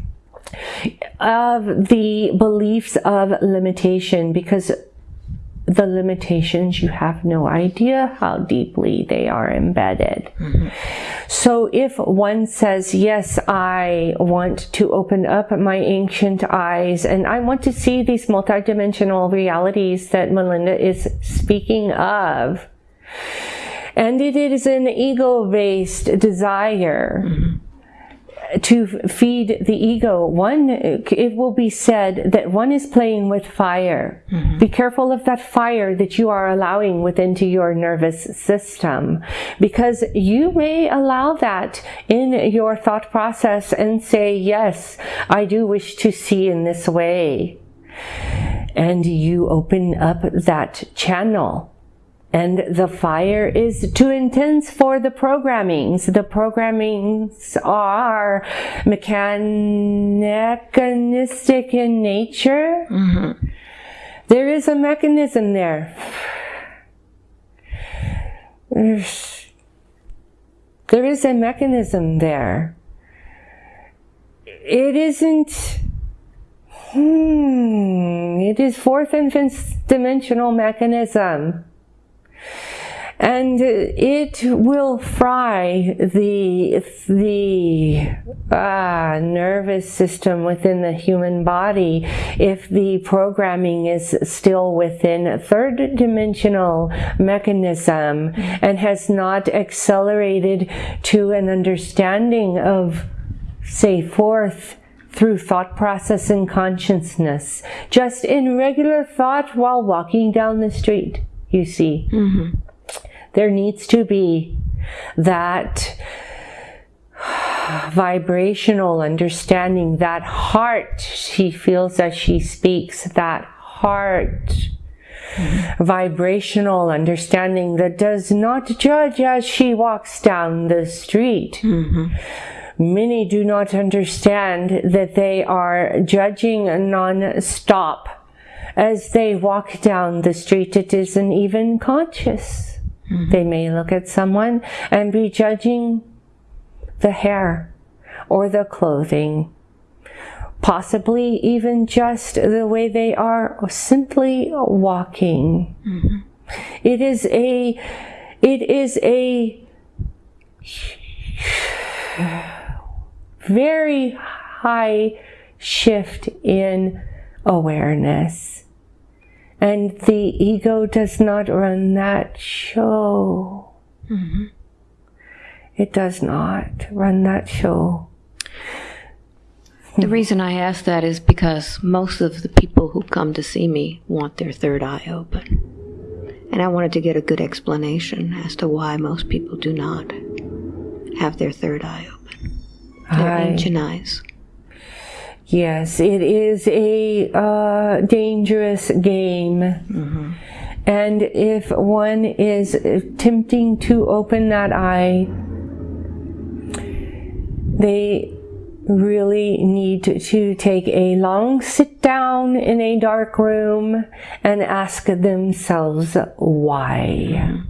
of the beliefs of limitation because the limitations you have no idea how deeply they are embedded. Mm-hmm. So if one says yes i want to open up my ancient eyes and i want to see these multidimensional realities that melinda is speaking of and it is an ego-based desire mm-hmm. To feed the ego. One it will be said that one is playing with fire. Mm-hmm. Be careful of that fire that you are allowing within to your nervous system because you may allow that in your thought process and say yes i do wish to see in this way. And you open up that channel and the fire is too intense for the programmings. The programmings are mechanistic in nature. There is a mechanism there. There is a mechanism there. It isn't. Hmm, it is fourth and fifth dimensional mechanism and it will fry the the uh, nervous system within the human body if the programming is still within third dimensional mechanism and has not accelerated to an understanding of say fourth through thought process and consciousness just in regular thought while walking down the street you see there needs to be that vibrational understanding, that heart she feels as she speaks, that heart vibrational understanding that does not judge as she walks down the street. Many do not understand that they are judging non-stop as they walk down the street. It isn't even conscious. They may look at someone and be judging the hair or the clothing, possibly even just the way they are simply walking. It is a, it is a very high shift in awareness. And the ego does not run that show. Mm-hmm. It does not run that show. The reason I ask that is because most of the people who come to see me want their third eye open. And I wanted to get a good explanation as to why most people do not have their third eye open. Their I- ancient eyes. Yes, it is a uh, dangerous game. And if one is attempting to open that eye, they really need to, to take a long sit down in a dark room and ask themselves why.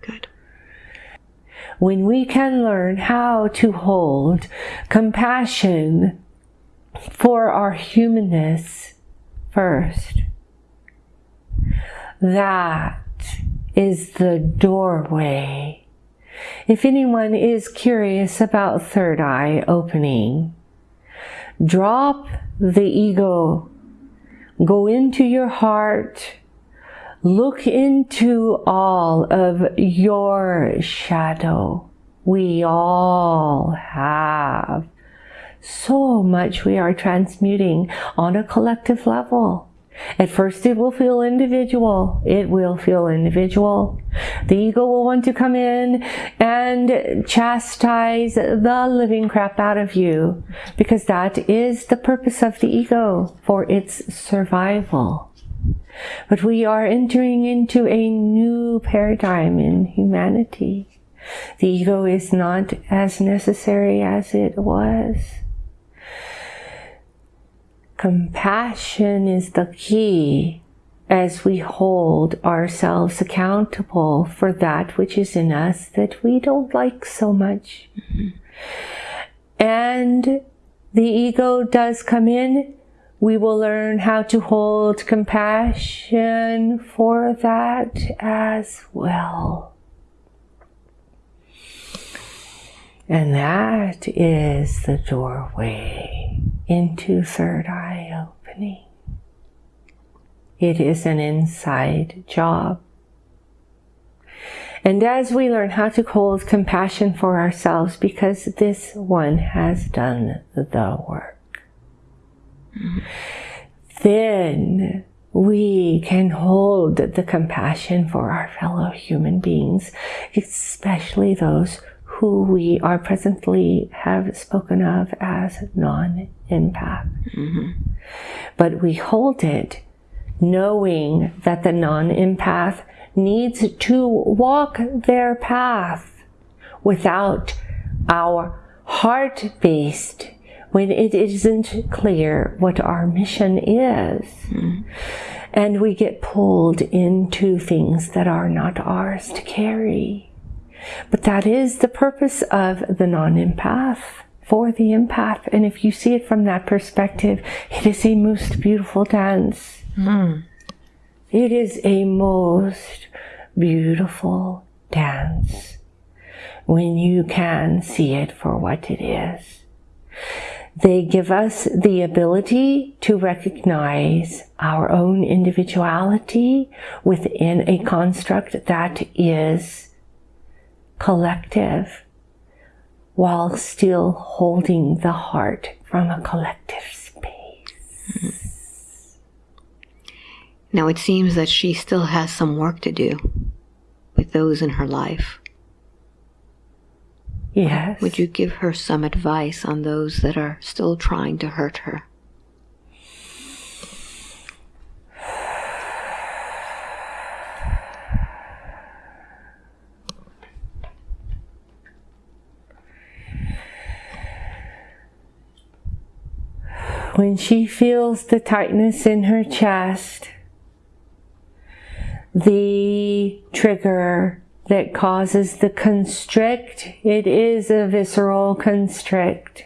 Good. when we can learn how to hold compassion for our humanness first, that is the doorway. If anyone is curious about third eye opening, drop the ego, go into your heart, look into all of your shadow. We all have so much we are transmuting on a collective level. At first, it will feel individual. It will feel individual. The ego will want to come in and chastise the living crap out of you because that is the purpose of the ego for its survival. But we are entering into a new paradigm in humanity. The ego is not as necessary as it was. Compassion is the key as we hold ourselves accountable for that which is in us that we don't like so much. And the ego does come in. We will learn how to hold compassion for that as well. And that is the doorway into third eye opening. It is an inside job. And as we learn how to hold compassion for ourselves, because this one has done the work, then we can hold the compassion for our fellow human beings, especially those who we are presently have spoken of as non-empath. Mm-hmm. But we hold it knowing that the non-empath needs to walk their path without our heart-based when it isn't clear what our mission is. Mm. And we get pulled into things that are not ours to carry. But that is the purpose of the non-empath for the empath. And if you see it from that perspective, it is a most beautiful dance. Mm. It is a most beautiful dance when you can see it for what it is. They give us the ability to recognize our own individuality within a construct that is collective while still holding the heart from a collective space. Now it seems that she still has some work to do with those in her life. Yes. Would you give her some advice on those that are still trying to hurt her? When she feels the tightness in her chest, the trigger that causes the constrict, it is a visceral constrict.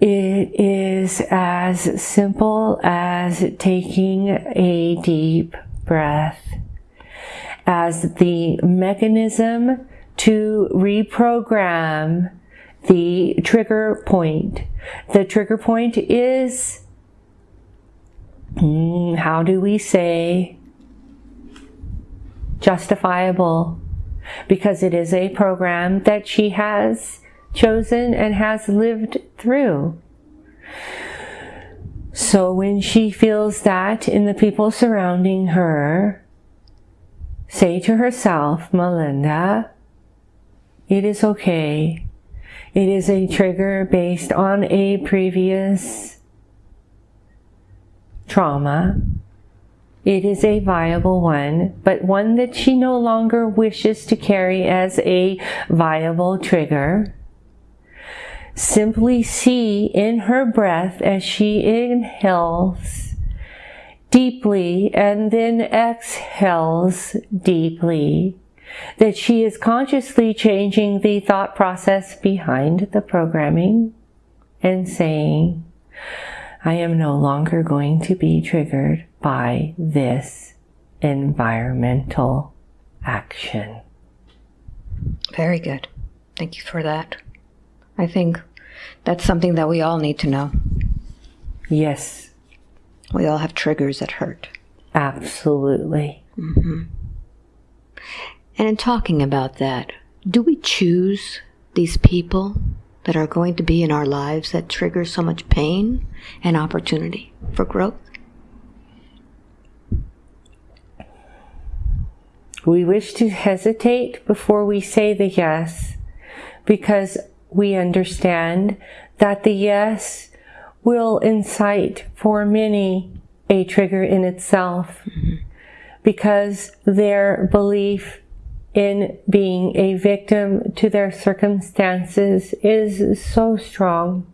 It is as simple as taking a deep breath as the mechanism to reprogram the trigger point. The trigger point is, mm, how do we say, justifiable, because it is a program that she has chosen and has lived through. So when she feels that in the people surrounding her, say to herself, Melinda, it is okay it is a trigger based on a previous trauma. It is a viable one, but one that she no longer wishes to carry as a viable trigger. Simply see in her breath as she inhales deeply and then exhales deeply that she is consciously changing the thought process behind the programming and saying, I am no longer going to be triggered by this environmental action. Very good. Thank you for that. I think that's something that we all need to know. Yes. We all have triggers that hurt. Absolutely. Mm-hmm. And in talking about that, do we choose these people that are going to be in our lives that trigger so much pain and opportunity for growth? We wish to hesitate before we say the yes because we understand that the yes will incite for many a trigger in itself mm-hmm. because their belief in being a victim to their circumstances is so strong.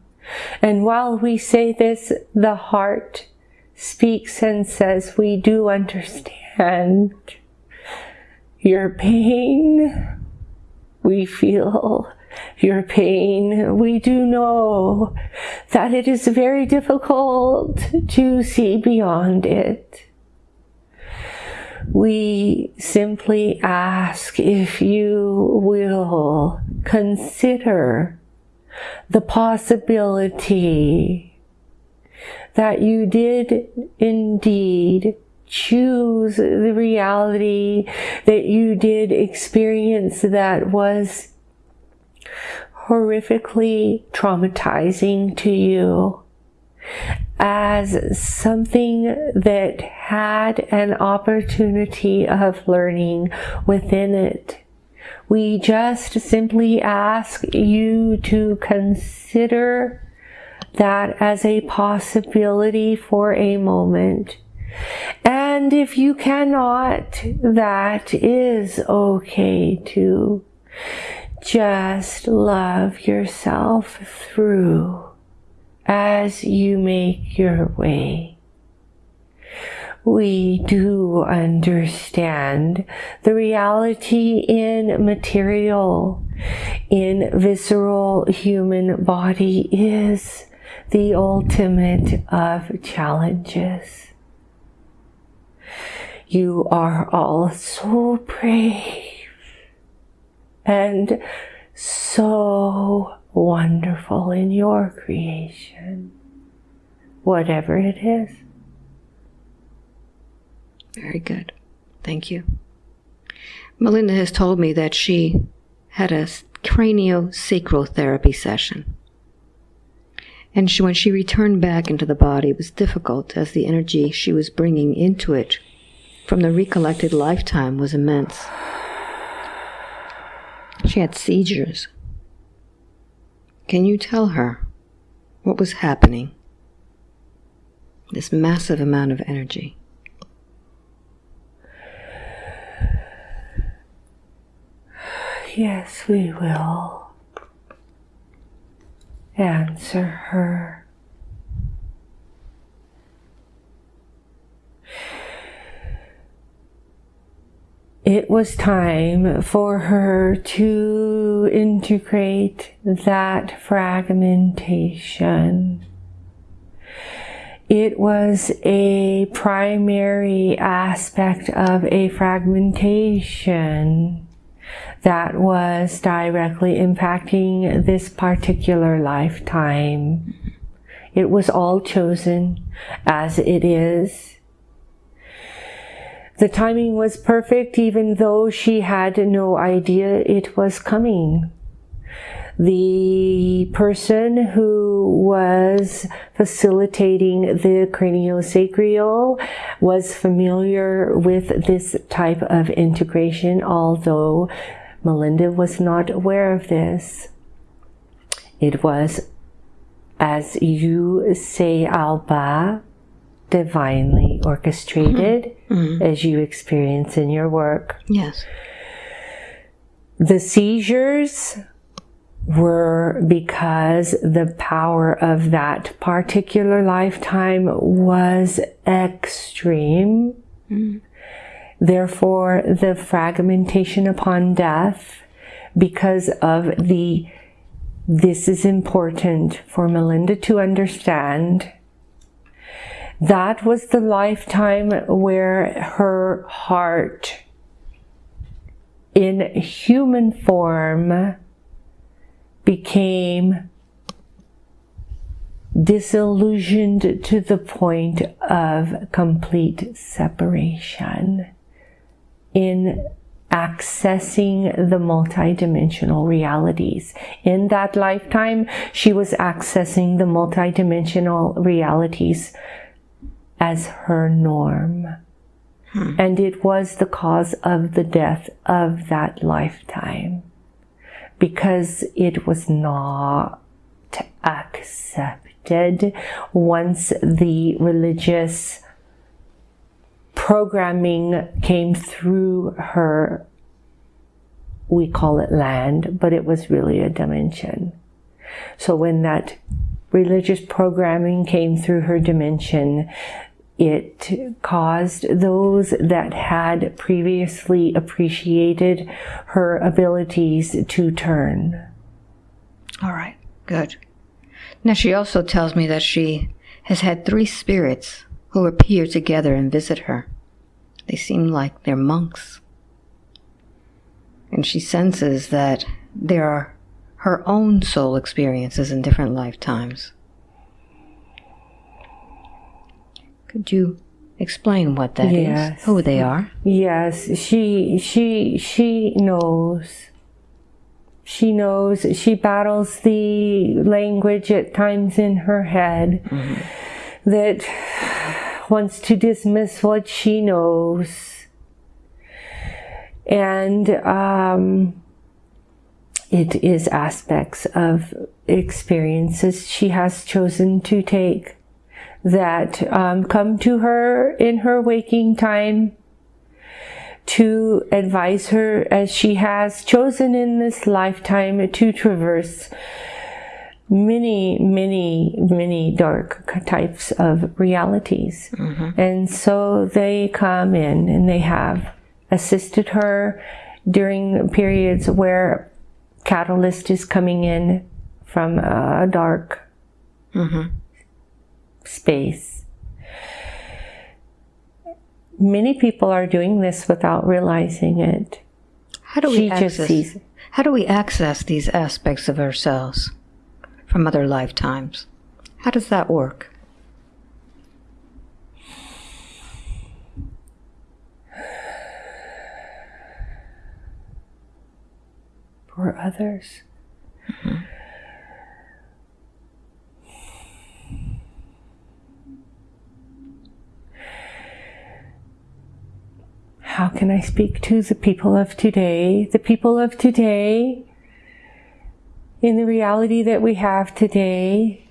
And while we say this, the heart speaks and says, We do understand your pain. We feel your pain. We do know that it is very difficult to see beyond it. We simply ask if you will consider the possibility that you did indeed choose the reality that you did experience that was horrifically traumatizing to you as something that had an opportunity of learning within it. We just simply ask you to consider that as a possibility for a moment and if you cannot, that is okay too. Just love yourself through as you make your way. We do understand the reality in material, in visceral human body is the ultimate of challenges. You are all so brave and so wonderful in your creation, whatever it is. Very good. Thank you. Melinda has told me that she had a craniosacral therapy session. And she, when she returned back into the body, it was difficult as the energy she was bringing into it from the recollected lifetime was immense. She had seizures. Can you tell her what was happening? This massive amount of energy. Yes, we will answer her. It was time for her to integrate that fragmentation. It was a primary aspect of a fragmentation that was directly impacting this particular lifetime. It was all chosen as it is the timing was perfect even though she had no idea it was coming. The person who was facilitating the craniosacral was familiar with this type of integration, although Melinda was not aware of this. It was, as you say, Alba, divinely orchestrated mm-hmm. Mm-hmm. as you experience in your work. Yes. The seizures were because the power of that particular lifetime was extreme. Mm. Therefore, the fragmentation upon death, because of the, this is important for Melinda to understand that was the lifetime where her heart in human form became disillusioned to the point of complete separation in accessing the multidimensional realities. In that lifetime, she was accessing the multidimensional realities as her norm. Hmm. And it was the cause of the death of that lifetime because it was not accepted once the religious programming came through her, we call it land, but it was really a dimension. So when that religious programming came through her dimension, it caused those that had previously appreciated her abilities to turn. All right, good. Now, she also tells me that she has had three spirits who appear together and visit her. They seem like they're monks. And she senses that there are her own soul experiences in different lifetimes. Could you explain what that yes. is? Who they are? Yes, she she she knows. She knows. She battles the language at times in her head mm-hmm. that wants to dismiss what she knows. And um, it is aspects of experiences she has chosen to take that um, come to her in her waking time to advise her as she has chosen in this lifetime to traverse many, many, many dark types of realities. Mm-hmm. And so they come in and they have assisted her during periods where catalyst is coming in from a dark mm-hmm. Space. Many people are doing this without realizing it. How do we she access? How do we access these aspects of ourselves? from other lifetimes. How does that work? For others. Mm-hmm. How can I speak to the people of today? The people of today in the reality that we have today.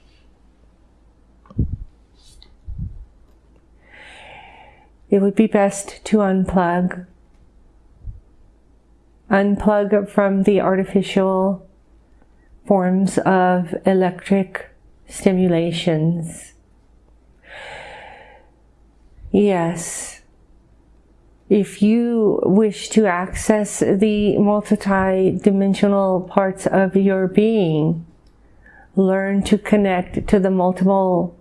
It would be best to unplug. Unplug from the artificial forms of electric stimulations. Yes if you wish to access the multi-dimensional parts of your being, learn to connect to the multiple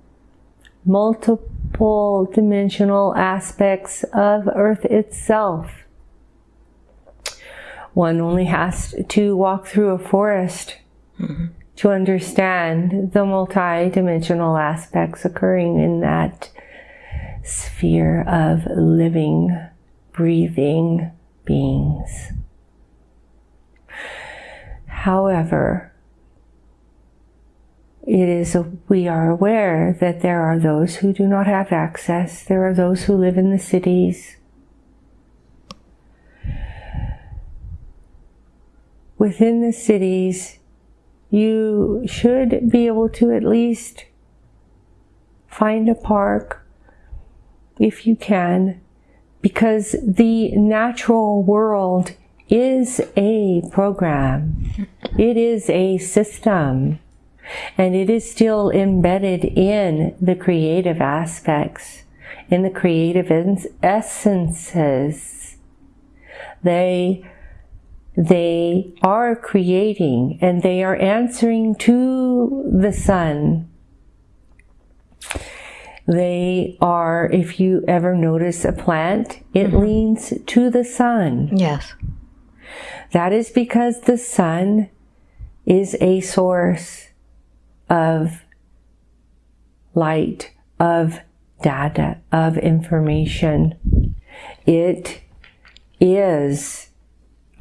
multiple dimensional aspects of earth itself. One only has to walk through a forest mm-hmm. to understand the multi-dimensional aspects occurring in that sphere of living breathing beings. However, it is a, we are aware that there are those who do not have access. There are those who live in the cities. Within the cities, you should be able to at least find a park if you can because the natural world is a program. It is a system. And it is still embedded in the creative aspects, in the creative essences. They, they are creating and they are answering to the sun they are, if you ever notice a plant, it mm-hmm. leans to the sun. Yes. That is because the sun is a source of light, of data, of information. It is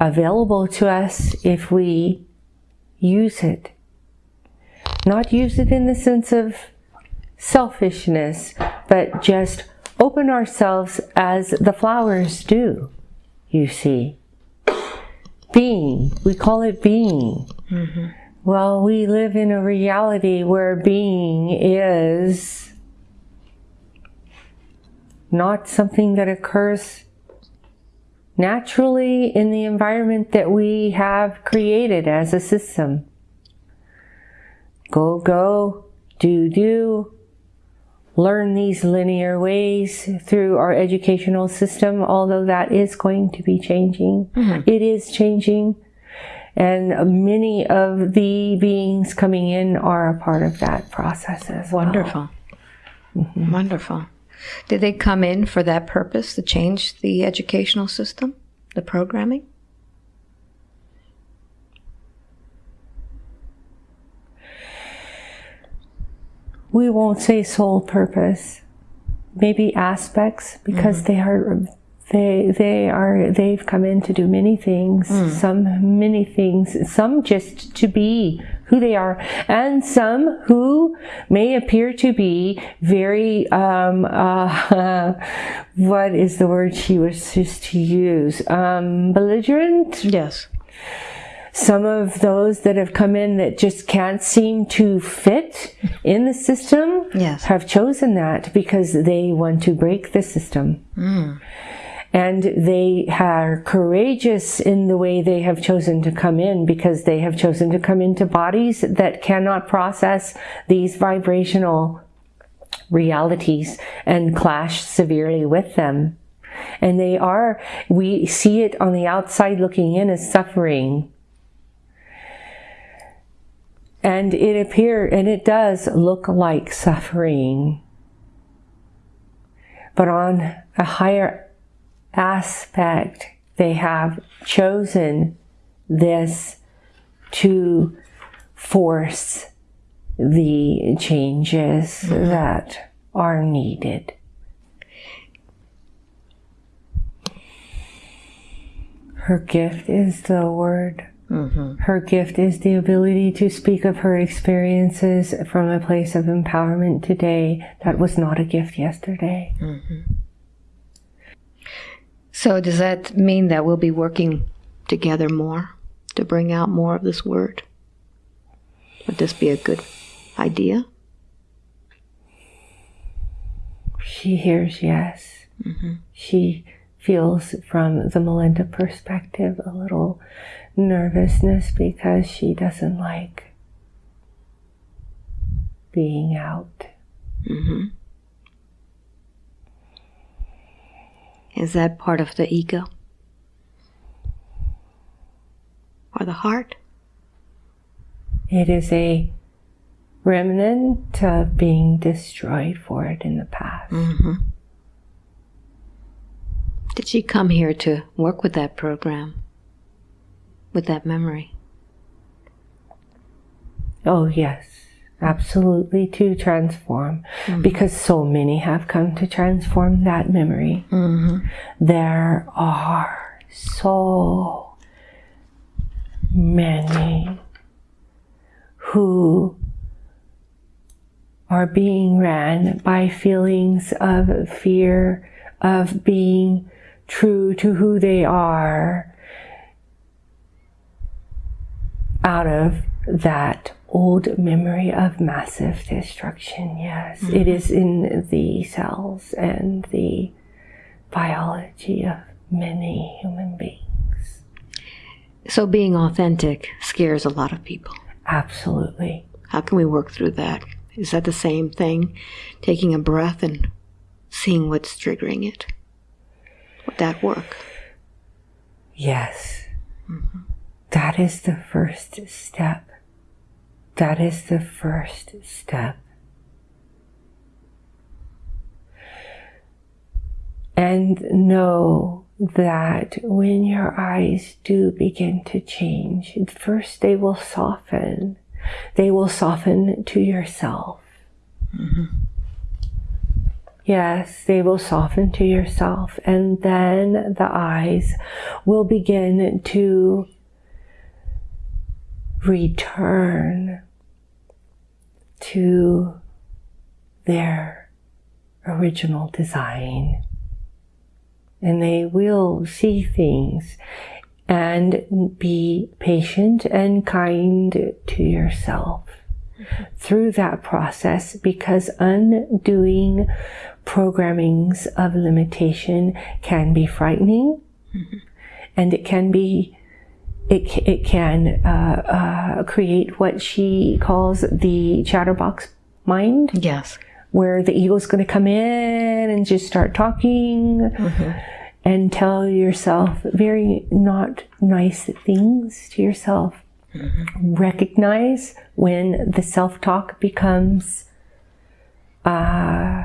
available to us if we use it. Not use it in the sense of selfishness, but just open ourselves as the flowers do, you see. Being, we call it being. Mm-hmm. Well, we live in a reality where being is not something that occurs naturally in the environment that we have created as a system. Go, go, do, do, learn these linear ways through our educational system, although that is going to be changing. Mm-hmm. It is changing. And many of the beings coming in are a part of that process as Wonderful. well. Mm-hmm. Wonderful. Did they come in for that purpose to change the educational system, the programming? We won't say sole purpose, maybe aspects, because mm-hmm. they are they they are they've come in to do many things. Mm. some many things some just to be who they are. And some who may appear to be very um, uh, what is the word she was just to use? Um, belligerent? Yes some of those that have come in that just can't seem to fit in the system yes. have chosen that because they want to break the system mm and they are courageous in the way they have chosen to come in because they have chosen to come into bodies that cannot process these vibrational realities and clash severely with them. And they are, we see it on the outside looking in as suffering. And it appear, and it does look like suffering. But on a higher aspect, they have chosen this to force the changes mm-hmm. that are needed. Her gift is the word. Mm-hmm. Her gift is the ability to speak of her experiences from a place of empowerment today that was not a gift yesterday. Mm-hmm. So, does that mean that we'll be working together more to bring out more of this word? Would this be a good idea? She hears yes. Mm-hmm. She feels from the Melinda perspective a little nervousness because she doesn't like being out. Mm-hmm. Is that part of the ego? Or the heart? It is a remnant of being destroyed for it in the past. Mm-hmm. Did she come here to work with that program? With that memory? Oh, yes absolutely to transform mm-hmm. because so many have come to transform that memory. Mm-hmm. There are so many who are being ran by feelings of fear, of being true to who they are out of that old memory of massive destruction. Yes, mm-hmm. it is in the cells and the biology of many human beings. So, being authentic scares a lot of people. Absolutely. How can we work through that? Is that the same thing? Taking a breath and seeing what's triggering it? Would that work? Yes. Mm-hmm. That is the first step that is the first step. And know that when your eyes do begin to change, first they will soften. They will soften to yourself. Mm-hmm. Yes, they will soften to yourself, and then the eyes will begin to return to their original design. And they will see things and be patient and kind to yourself through that process because undoing programmings of limitation can be frightening mm-hmm. and it can be it, it can uh, uh, create what she calls the chatterbox mind yes where the ego's going to come in and just start talking mm-hmm. and tell yourself very not nice things to yourself Mm-hmm. Recognize when the self talk becomes uh,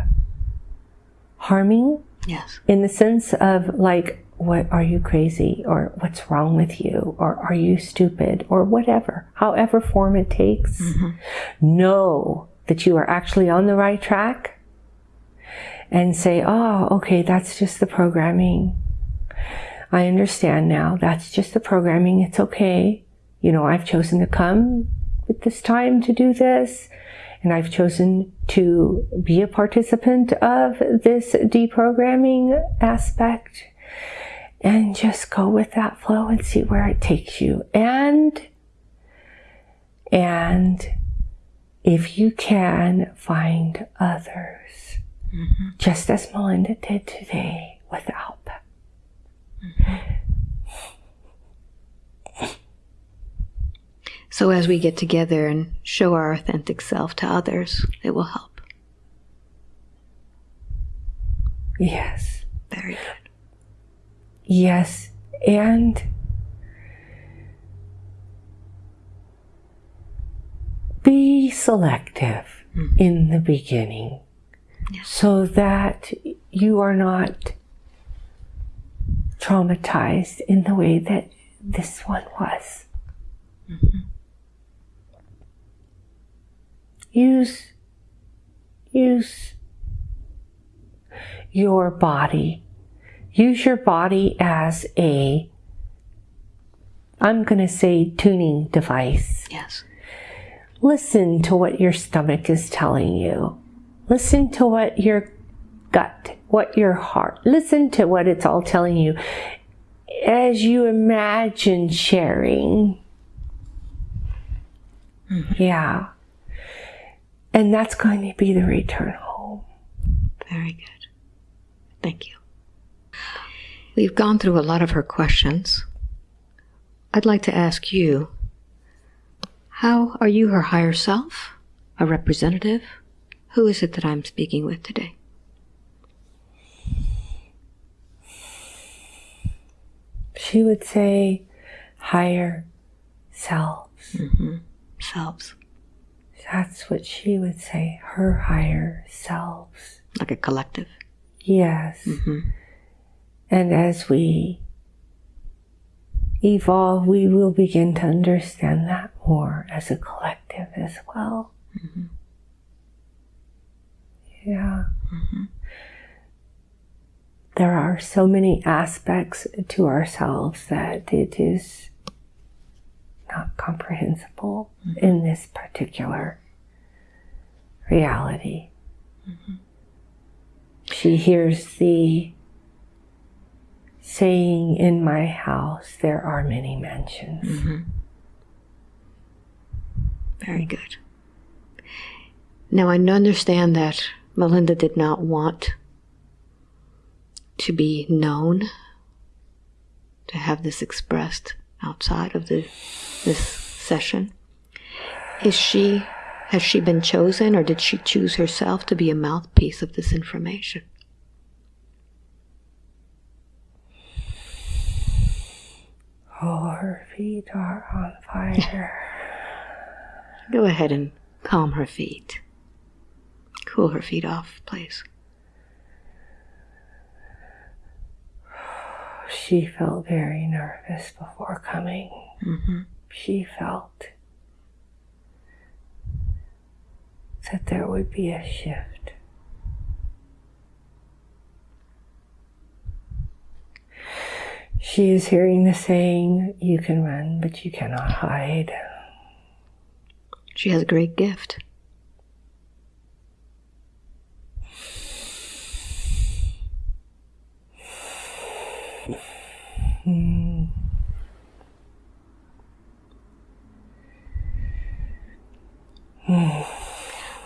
harming. Yes. In the sense of like, what are you crazy? Or what's wrong with you? Or are you stupid? Or whatever, however form it takes. Mm-hmm. Know that you are actually on the right track and say, oh, okay, that's just the programming. I understand now. That's just the programming. It's okay you know, I've chosen to come at this time to do this, and I've chosen to be a participant of this deprogramming aspect, and just go with that flow and see where it takes you. And, and if you can find others, mm-hmm. just as Melinda did today without them. Mm-hmm. So as we get together and show our authentic self to others, it will help. Yes. Very good. Yes. And be selective mm. in the beginning yes. so that you are not traumatized in the way that this one was. Mm-hmm. use use your body use your body as a i'm going to say tuning device yes listen to what your stomach is telling you listen to what your gut what your heart listen to what it's all telling you as you imagine sharing mm-hmm. yeah and that's going to be the return home. Very good. Thank you. We've gone through a lot of her questions. I'd like to ask you how are you her higher self? A representative? Who is it that I'm speaking with today? She would say higher selves. Mm-hmm. Selves. That's what she would say, her higher selves. Like a collective. Yes. Mm-hmm. And as we evolve, we will begin to understand that more as a collective as well. Mm-hmm. Yeah. Mm-hmm. There are so many aspects to ourselves that it is not comprehensible mm-hmm. in this particular reality. Mm-hmm. She hears the saying, In my house there are many mansions. Mm-hmm. Very good. Now I understand that Melinda did not want to be known, to have this expressed outside of the this session? Is she has she been chosen or did she choose herself to be a mouthpiece of this information? Oh, her feet are on fire. Go ahead and calm her feet. Cool her feet off, please. She felt very nervous before coming. Mm-hmm she felt that there would be a shift. She is hearing the saying, You can run, but you cannot hide. She has a great gift.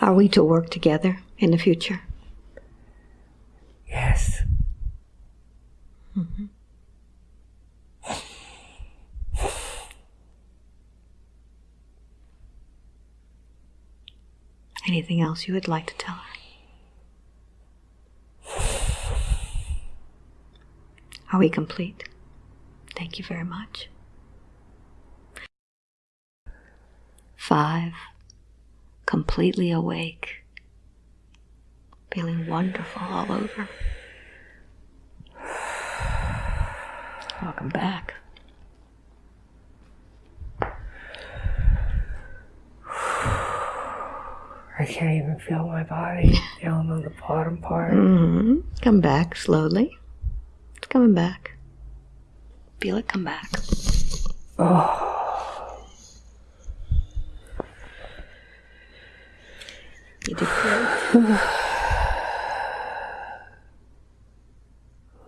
Are we to work together in the future? Yes. Mm-hmm. Anything else you would like to tell her? Are we complete? Thank you very much. Five, completely awake, feeling wonderful all over. Welcome back. I can't even feel my body down on the bottom part. hmm Come back slowly. It's coming back. Feel it come back. You did great.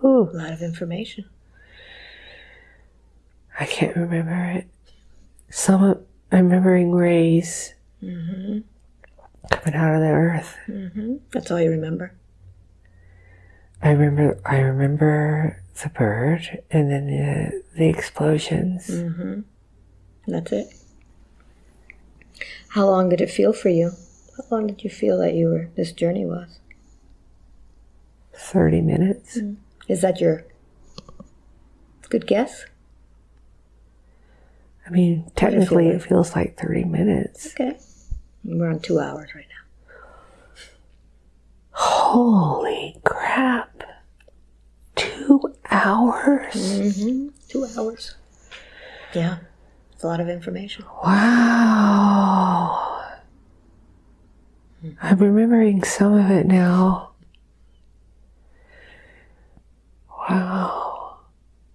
Ooh, A lot of information. I can't remember it. Some of, I'm remembering rays Mm-hmm. Coming out of the earth. Mm-hmm. That's all you remember. I remember I remember the bird and then the, the explosions. Mm-hmm. That's it. How long did it feel for you? How long did you feel that you were this journey was? 30 minutes. Is that your good guess? I mean, feel technically like? it feels like 30 minutes. Okay. We're on two hours right now. Holy crap. Two hours? Mm-hmm. Two hours. Yeah. It's a lot of information. Wow. I'm remembering some of it now. Wow.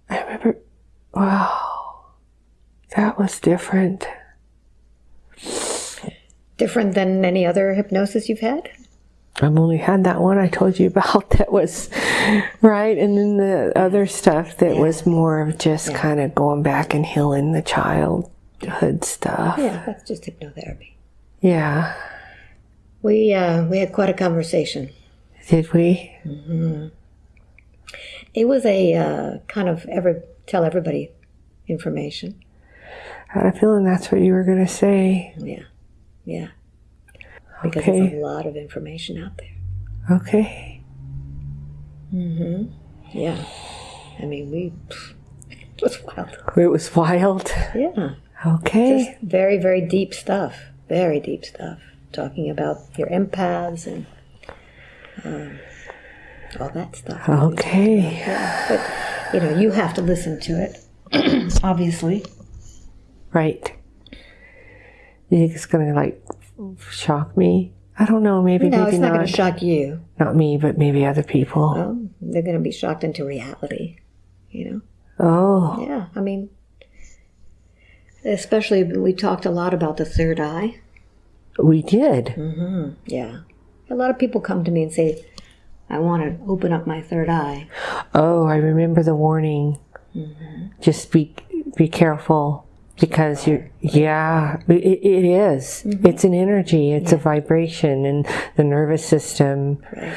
I remember, wow. That was different. Different than any other hypnosis you've had? I've only had that one I told you about that was right, and then the other stuff that was more of just kind of going back and healing the childhood stuff. Yeah, that's just hypnotherapy. Yeah. We uh, we had quite a conversation. Did we? Mm -hmm. It was a uh, kind of every tell everybody information. I had a feeling that's what you were going to say. Yeah, yeah. Because Okay. it's a lot of information out there. Okay. Mm-hmm. Yeah. I mean, we it was wild. It was wild. Yeah. Okay. Just very, very deep stuff. Very deep stuff. Talking about your empaths and um, all that stuff. Okay. Yeah. But, you know, you have to listen to it, obviously. Right. You think it's going to like shock me? I don't know. Maybe, No, maybe it's not not. going to shock you. not me, but maybe other people. Well, they're going to be shocked into reality, you know? Oh. Yeah, I mean, especially we talked a lot about the third eye. We did. Mm-hmm. Yeah. A lot of people come to me and say, I want to open up my third eye. Oh, I remember the warning. Mm-hmm. Just be be careful because you. Yeah, it, it is. Mm-hmm. It's an energy. It's a vibration, and the nervous system. Right.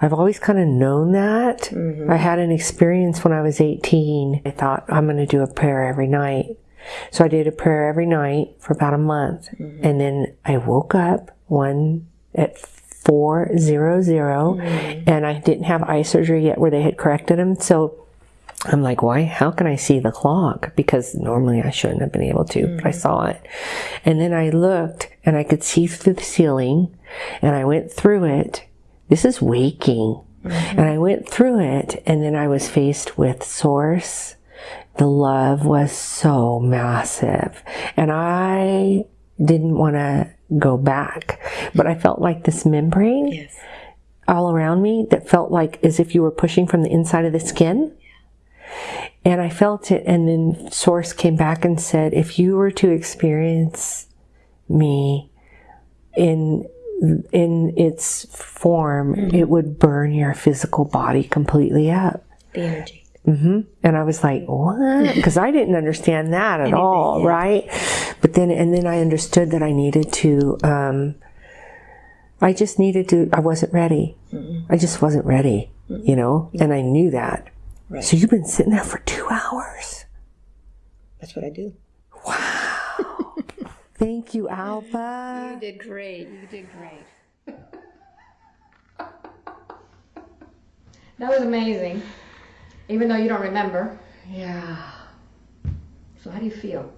I've always kind of known that. Mm-hmm. I had an experience when I was 18. I thought I'm going to do a prayer every night. So I did a prayer every night for about a month. Mm-hmm. And then I woke up one at 400 and I didn't have eye surgery yet where they had corrected them. So I'm like, why? How can I see the clock? Because normally I shouldn't have been able to, but I mm. saw it. And then I looked and I could see through the ceiling and I went through it. This is waking. Mm-hmm. And I went through it and then I was faced with source. The love was so massive. And I didn't want to go back, but I felt like this membrane Yes. all around me that felt like as if you were pushing from the inside of the skin. And I felt it. And then Source came back and said, if you were to experience me in in its form, it would burn your physical body completely up. The energy. hmm And I was like, what? Because I didn't understand that at all, yeah. right? But then, and then I understood that I needed to, um, I just needed to, I wasn't ready. I just wasn't ready, you know? And I knew that. Right. So you've been sitting there for two hours. That's what I do. Wow. Thank you, Alba. You did great. You did great. that was amazing. Even though you don't remember. Yeah. So how do you feel?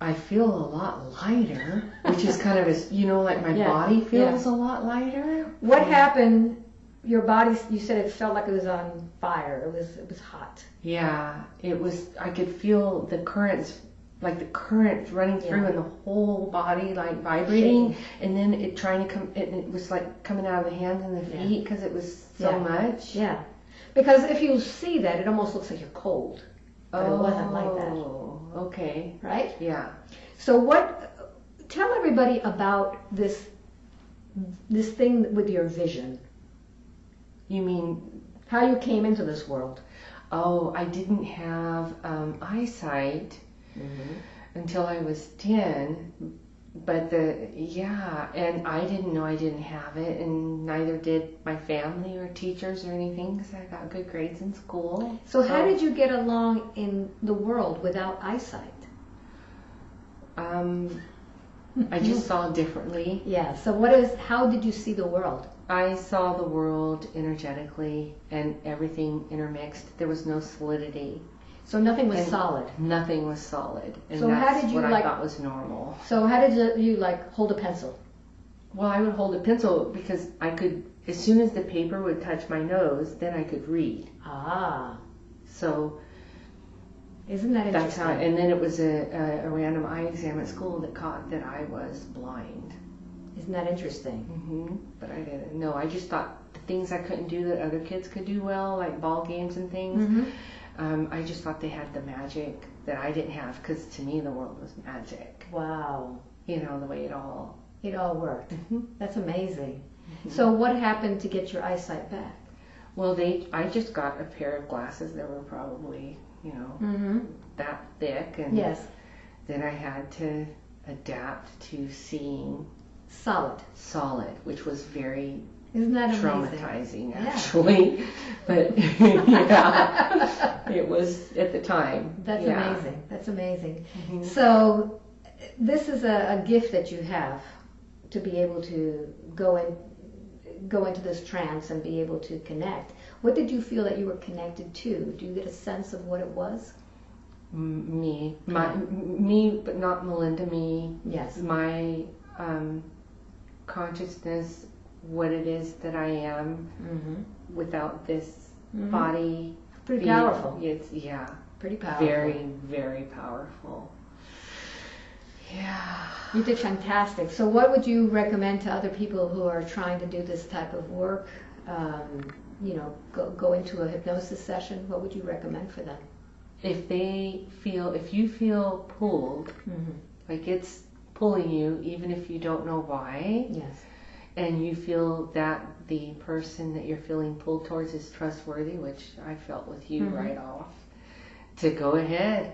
I feel a lot lighter, which is kind of a, you know, like my Yeah, body feels a lot lighter. What happened? Your body. You said it felt like it was on fire. It was. It was hot. Yeah, it was, I could feel the currents, like the current running through Yeah. and the whole body like vibrating. And then it trying to come, it, it was like coming out of the hands and the feet because it was so Yeah. much. Yeah. Because if you see that, it almost looks like you're cold, but it wasn't like that, Oh, okay. right? Yeah. So what? Tell everybody about this. This thing with your vision. You mean How you came into this world. Oh, I didn't have um, eyesight until I was 10. But the, yeah, and I didn't know I didn't have it, and neither did my family or teachers or anything because I got good grades in school. So how did you get along in the world without eyesight? Um, I just saw differently. Yeah. So what is? How did you see the world? I saw the world energetically and everything intermixed. There was no solidity. So nothing was And- solid. Nothing was solid. And So how that's did you, what like- I thought was normal. So how did you, like hold a pencil? Well, I would hold a pencil because I could, as soon as the paper would touch my nose, then I could read. Ah, So isn't that that's interesting? how, and then it was a, a, a random eye exam at school that caught that I was blind. Isn't that interesting? hmm But I didn't know. I just thought the things I couldn't do that other kids could do well, like ball games and things, Mm-hmm. um, I just thought they had the magic that I didn't have because to me the world was magic. Wow, You know, the way it all. it all worked. Mhm. That's amazing. So what happened to get your eyesight back? Well, they, I just got a pair of glasses that were probably, you know, Mm-hmm. that thick and Yes, then I had to adapt to seeing solid. solid, which was very Isn't that amazing? traumatizing Yeah. actually. But yeah, it was at the time. That's yeah. amazing. That's amazing. Mhm. So this is a, a gift that you have to be able to go in, go into this trance and be able to connect. What did you feel that you were connected to? Do you get a sense of what it was? M- Me, my, m- me, but not Melinda. Me, Yes. my um, consciousness, what it is that I am Mm-hmm. without this Mhm. body. Pretty being- powerful. It's yeah, Pretty powerful. very, very powerful. Yeah. You did fantastic. So, what would you recommend to other people who are trying to do this type of work? Um, you know, go, go into a hypnosis session. What would you recommend for them? If they feel, if you feel pulled, Mm-hmm. like it's pulling you, even if you don't know why, Yes. and you feel that the person that you're feeling pulled towards is trustworthy, which I felt with you Mhm. right off, to go ahead,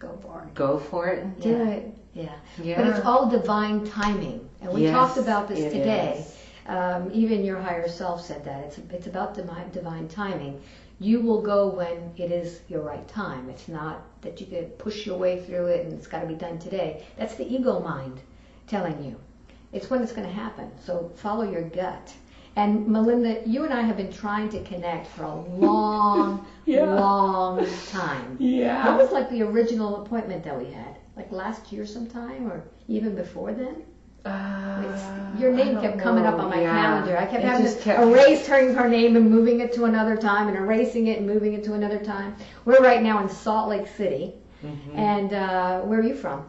Go for it. go for it and do Yeah. it. Yeah. Yeah. But it's all divine timing. And we Yes, talked about this today. Um, even your higher self said that. It's, it's about divine, divine timing. You will go when it is your right time. It's not that you could push your way through it and it's got to be done today. That's the ego mind telling you. It's when it's going to happen. So follow your gut. And Melinda, you and I have been trying to connect for a long, Yeah. long time. Yeah. That was like the original appointment that we had, like last year sometime, or even before then. It's- Uh, your name kept coming up on my Yeah. calendar. I kept It having to kept- erase turning her name and moving it to another time, and erasing it and moving it to another time. We're right now in Salt Lake City, Mhm. and uh, where are you from?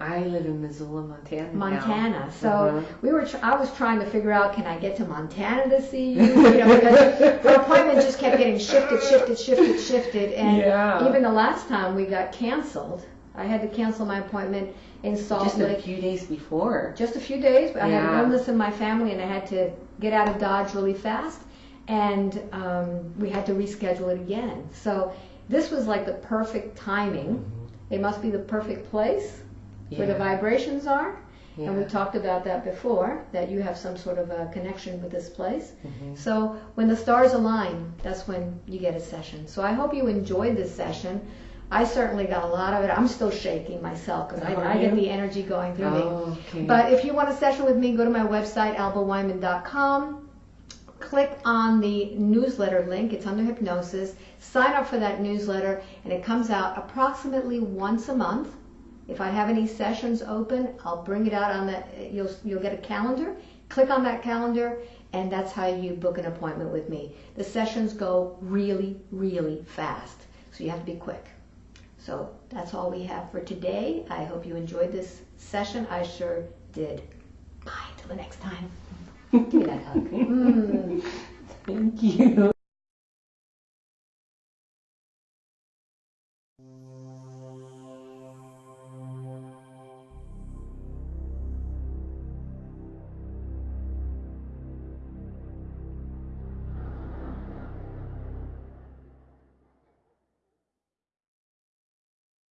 I live in Missoula, Montana. now. Montana. So Uh-huh. we were. Tr- I was trying to figure out, can I get to Montana to see you? You know, because her appointment just kept getting shifted, shifted, shifted, shifted, and Yeah. even the last time we got canceled, I had to cancel my appointment in Salt just a few days before. Just a few days. but I had an Yeah. illness in my family, and I had to get out of Dodge really fast, and um, we had to reschedule it again. So this was like the perfect timing. It must be the perfect place where the Mm-hmm. Yeah. vibrations are. And we talked about that before, that you have some sort of a connection with this place. Mhm. So when the stars align, that's when you get a session. So I hope you enjoyed this session. I certainly got a lot of it. I'm still shaking myself because I, I get the energy going through me. Oh, okay. But if you want a session with me, go to my website, albawyman.com. Click on the newsletter link. It's under hypnosis. Sign up for that newsletter, and it comes out approximately once a month. If I have any sessions open, I'll bring it out on the. You'll you'll get a calendar. Click on that calendar, and that's how you book an appointment with me. The sessions go really, really fast, so you have to be quick. So that's all we have for today. I hope you enjoyed this session. I sure did. Bye. Till the next time. Give me that hug. Mm. Thank you.